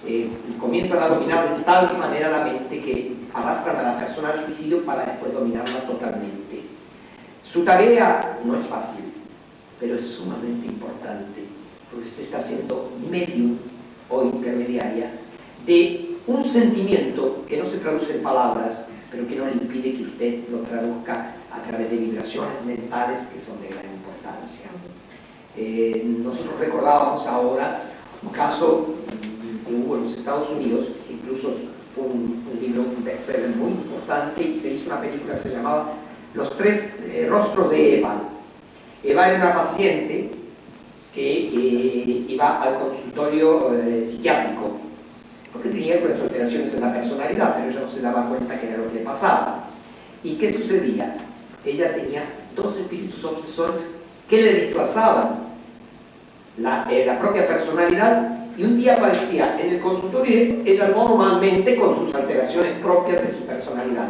Speaker 1: Eh, comienzan a dominar de tal manera la mente que arrastran a la persona al suicidio para después dominarla totalmente. Su tarea no es fácil, pero es sumamente importante, porque usted está siendo medium o intermediaria de un sentimiento que no se traduce en palabras, pero que no le impide que usted lo traduzca a través de vibraciones mentales que son de gran importancia. Eh, nosotros recordábamos ahora un caso que hubo en los Estados Unidos, incluso fue un, libro, un bestseller muy importante y se hizo una película que se llamaba Los tres eh, rostros de Eva. Eva era una paciente que eh, iba al consultorio psiquiátrico porque tenía algunas alteraciones en la personalidad, pero ella no se daba cuenta que era lo que le pasaba. ¿Y qué sucedía? Ella tenía dos espíritus obsesores que le desplazaban la, eh, la propia personalidad y un día aparecía en el consultorio ella normalmente con sus alteraciones propias de su personalidad.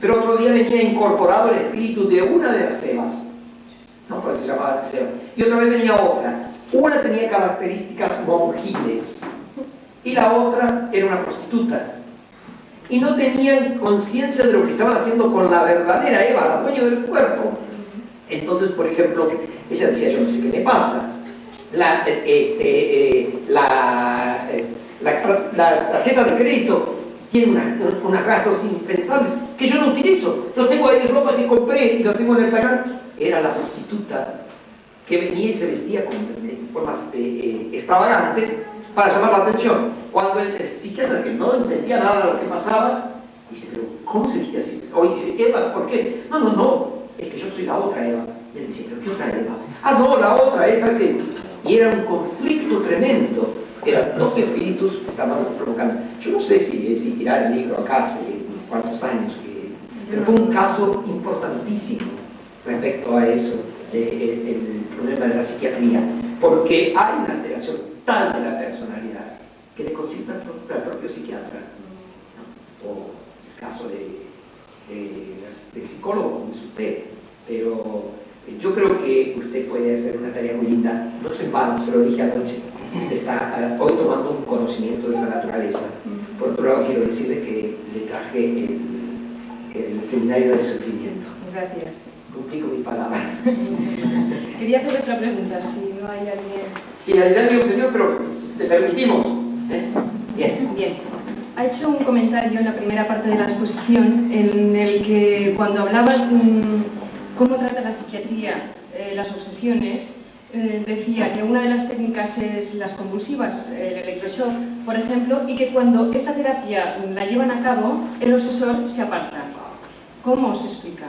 Speaker 1: Pero otro día venía incorporado el espíritu de una de las Evas, no por eso se llamaba Eva, y otra vez venía otra. Una tenía características monjiles y la otra era una prostituta. y no tenían conciencia de lo que estaban haciendo con la verdadera Eva, la dueña del cuerpo. Entonces, por ejemplo, ella decía, yo no sé qué me pasa. La, este, eh, la, eh, la, tarjeta de crédito tiene unos gastos impensables que yo no utilizo. Los tengo ahí de ropa que compré y los tengo en el pagar. Era la prostituta que venía y se vestía con formas eh, extravagantes para llamar la atención. Cuando el, psiquiatra que no entendía nada de lo que pasaba, dice, pero ¿cómo se viste así? Oye, Eva, ¿por qué? No, no, no, es que yo soy la otra Eva. Y él dice, ¿pero qué otra Eva? Ah, no, la otra Eva que... Y era un conflicto tremendo. Eran dos espíritus que estaban provocando. Yo no sé si existirá el libro acá hace cuántos años, pero fue un caso importantísimo respecto a eso, el problema de la psiquiatría, porque hay una alteración tal de la personalidad que le consulta al propio psiquiatra, o el caso de, del psicólogo, como es usted, pero eh, yo creo que usted puede hacer una tarea muy linda, no se vano, se lo dije anoche, está eh, hoy tomando un conocimiento de esa naturaleza. Por otro lado, quiero decirle que le traje el, el seminario de sufrimiento.
Speaker 6: Gracias.
Speaker 1: Cumplí con mi palabra.
Speaker 6: Quería hacer otra pregunta, si no hay alguien...
Speaker 1: Sí, hay alguien, señor, pero le permitimos. ¿eh?
Speaker 6: Bien. Bien. Ha hecho un comentario en la primera parte de la exposición en el que cuando hablaba de cómo trata la psiquiatría eh, las obsesiones, eh, decía que una de las técnicas es las convulsivas, el electroshock, por ejemplo, y que cuando esta terapia la llevan a cabo, el obsesor se aparta. ¿Cómo se explica?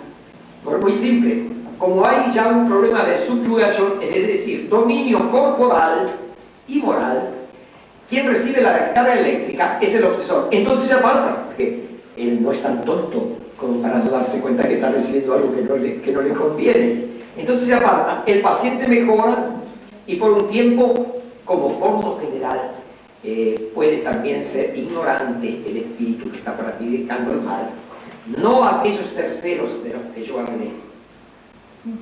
Speaker 1: Pues muy simple. Como hay ya un problema de subyugación, es decir, dominio corporal y moral, quien recibe la descarga eléctrica es el obsesor. Entonces se aparta, porque él no es tan tonto como para darse cuenta que está recibiendo algo que no le, que no le conviene. Entonces se aparta, el paciente mejora y por un tiempo, como forma general, eh, puede también ser ignorante el espíritu que está practicando el mal, no aquellos terceros de los que yo hablé.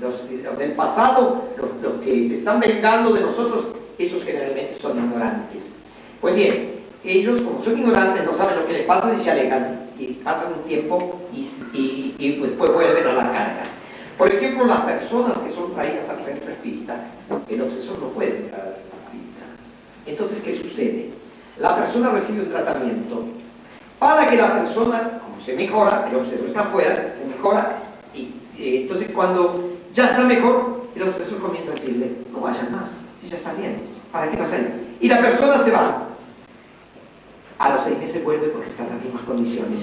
Speaker 1: Los, del pasado, los, que se están vengando de nosotros, esos generalmente son ignorantes. Pues bien, ellos como son ignorantes no saben lo que les pasa y se alejan y pasan un tiempo y, y, después vuelven a la carga. Por ejemplo, las personas que son traídas al centro espírita, el obsesor no puede entrar al centro espírita. Entonces, ¿qué sucede? La persona recibe un tratamiento para que la persona, como se mejora, el obsesor está afuera, se mejora, y eh, entonces cuando ya está mejor, el obsesor comienza a decirle, no vayan más, si ya está bien, ¿para qué pasan? Y la persona se va. A los seis meses vuelve porque está en las mismas condiciones.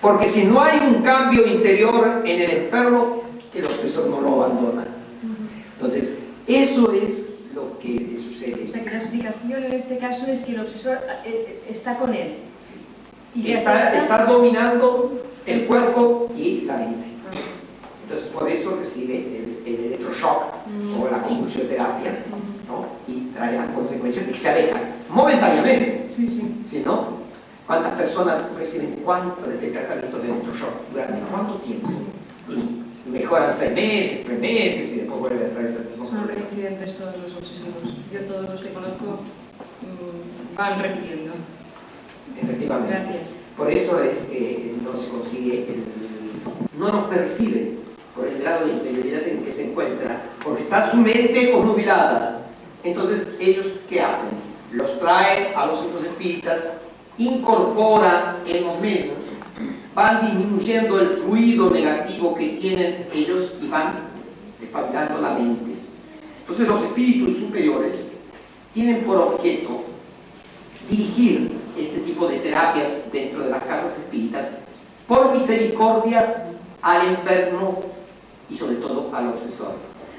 Speaker 1: Porque si no hay un cambio interior en el enfermo, el obsesor no lo abandona. Entonces, eso es lo que sucede.
Speaker 6: O sea, que la explicación en este caso es que el obsesor eh, eh, está con él.
Speaker 1: Y está, está dominando el cuerpo y la mente. Entonces, por eso recibe el, el electroshock o la convulsioterapia ¿no? y trae las consecuencias de que se alejan momentáneamente.
Speaker 6: Sí, sí.
Speaker 1: ¿Sí, no? ¿Cuántas personas reciben cuánto de tratamiento de electroshock? ¿Durante cuánto tiempo? Y mejoran seis meses, tres meses y después vuelve a traer ese mismo
Speaker 6: problema. Son todos los obsesivos. Yo todos los que conozco mmm, van repitiendo.
Speaker 1: Efectivamente.
Speaker 6: Gracias.
Speaker 1: Por eso es que no se consigue, el, no nos percibe por el grado de interioridad en que se encuentra, porque está su mente obnubilada. Entonces, ¿ellos qué hacen? Los traen a los centros espíritas, incorporan en los medios van disminuyendo el fluido negativo que tienen ellos y van despabilando la mente. Entonces los espíritus superiores tienen por objeto dirigir este tipo de terapias dentro de las casas espíritas por misericordia al enfermo y sobre todo al obsesor,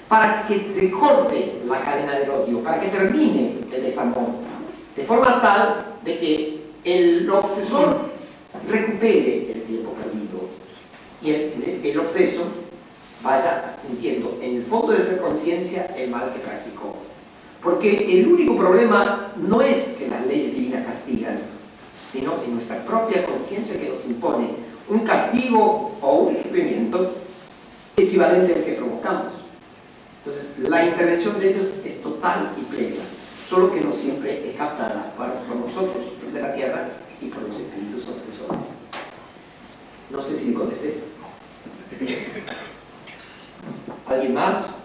Speaker 1: para que se corte la cadena del odio, para que termine el desamor, de forma tal de que el obsesor recupere el tiempo perdido y el, el obseso vaya sintiendo en el fondo de su conciencia el mal que practicó. Porque el único problema no es que las leyes divinas castigan, sino en nuestra propia conciencia que nos impone un castigo o un sufrimiento equivalente al que provocamos. Entonces, la intervención de ellos es total y plena, solo que no siempre es captada por nosotros, los de la tierra, y por los espíritus obsesores. No sé si contesté. ¿Alguien más?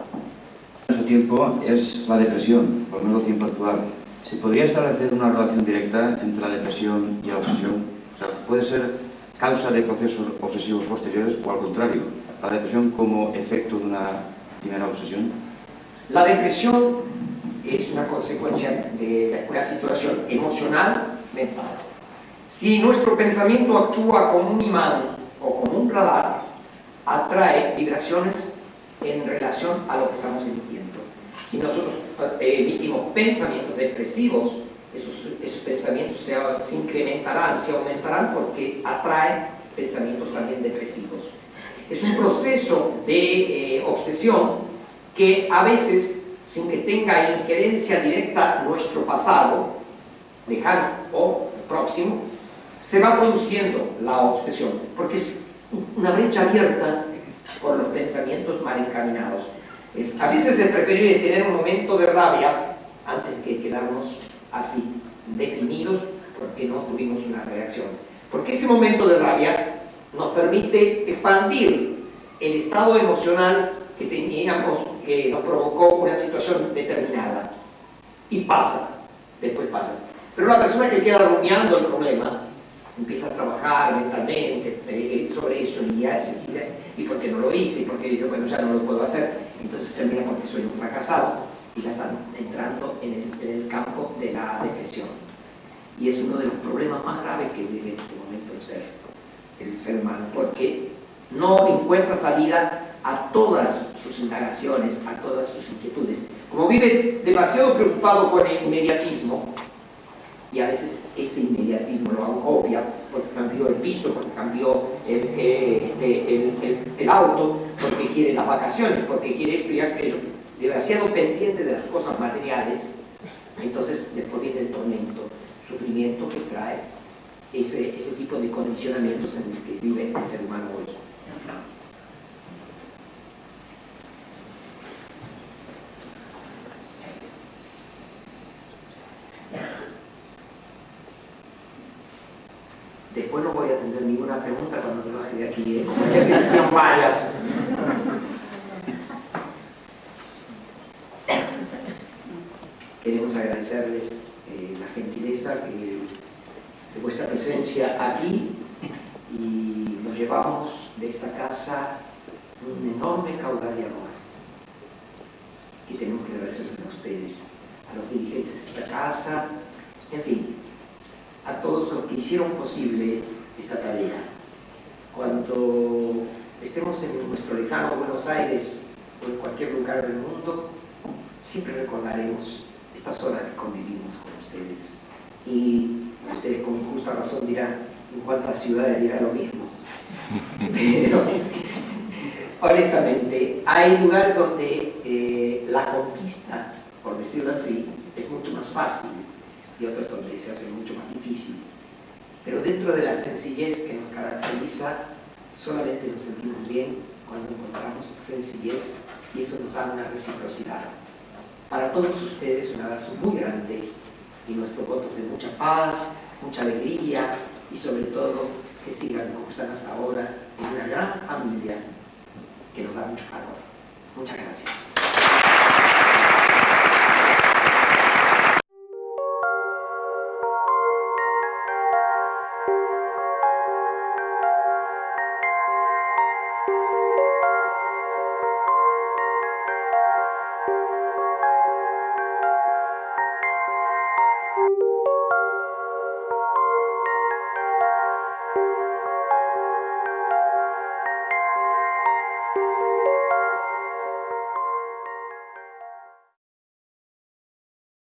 Speaker 2: Tiempo es la depresión, por menos tiempo actual. ¿Se podría establecer una relación directa entre la depresión y la obsesión? O sea, ¿puede ser causa de procesos obsesivos posteriores o al contrario, la depresión como efecto de una primera obsesión?
Speaker 1: La depresión es una consecuencia de una situación emocional mental. Si nuestro pensamiento actúa como un imán o como un radar, atrae vibraciones en relación a lo que estamos emitiendo. Si nosotros eh, emitimos pensamientos depresivos, esos, esos pensamientos se, incrementarán, se aumentarán porque atraen pensamientos también depresivos. Es un proceso de eh, obsesión que a veces, sin que tenga injerencia directa nuestro pasado, lejano o próximo, se va produciendo la obsesión, porque es una brecha abierta por los pensamientos mal encaminados. A veces es preferible tener un momento de rabia antes que quedarnos así, deprimidos, porque no tuvimos una reacción. Porque ese momento de rabia nos permite expandir el estado emocional que teníamos, que nos provocó una situación determinada. Y pasa, después pasa. Pero la persona que queda rumiando el problema, empieza a trabajar mentalmente sobre eso y ya enseguida, y porque no lo hice, y porque yo, bueno, ya no lo puedo hacer, entonces termina porque soy un fracasado y ya están entrando en el, en el campo de la depresión. Y es uno de los problemas más graves que vive en este momento el ser, el ser humano, porque no encuentra salida a todas sus indagaciones, a todas sus inquietudes. Como vive demasiado preocupado con el inmediatismo, y a veces ese inmediatismo lo agobia porque cambió el piso, porque cambió el, eh, el, el, el, auto, porque quiere las vacaciones, porque quiere esto y aquello, demasiado pendiente de las cosas materiales, entonces después viene el tormento, sufrimiento que trae ese, ese tipo de condicionamientos en el que vive el ser humano hoy. Después no voy a atender ninguna pregunta cuando me baje de aquí, ¿eh? ya que. Queremos agradecerles eh, la gentileza de vuestra presencia aquí y nos llevamos de esta casa un enorme caudal de amor. Y tenemos que agradecerles a ustedes, a los dirigentes de esta casa, en fin, a todos los que hicieron posible esta tarea. Cuando estemos en nuestro lejano Buenos Aires o en cualquier lugar del mundo, siempre recordaremos estas horas que convivimos con ustedes. Y ustedes con justa razón dirán, en cuántas ciudades dirá lo mismo. Pero, honestamente, hay lugares donde eh, la conquista, por decirlo así, es mucho más fácil y otros donde se hace mucho más difícil. Pero dentro de la sencillez que nos caracteriza, solamente nos sentimos bien cuando encontramos sencillez y eso nos da una reciprocidad. Para todos ustedes un abrazo muy grande y nuestros votos de mucha paz, mucha alegría y sobre todo que sigan como están hasta ahora en una gran familia que nos da mucho calor. Muchas gracias.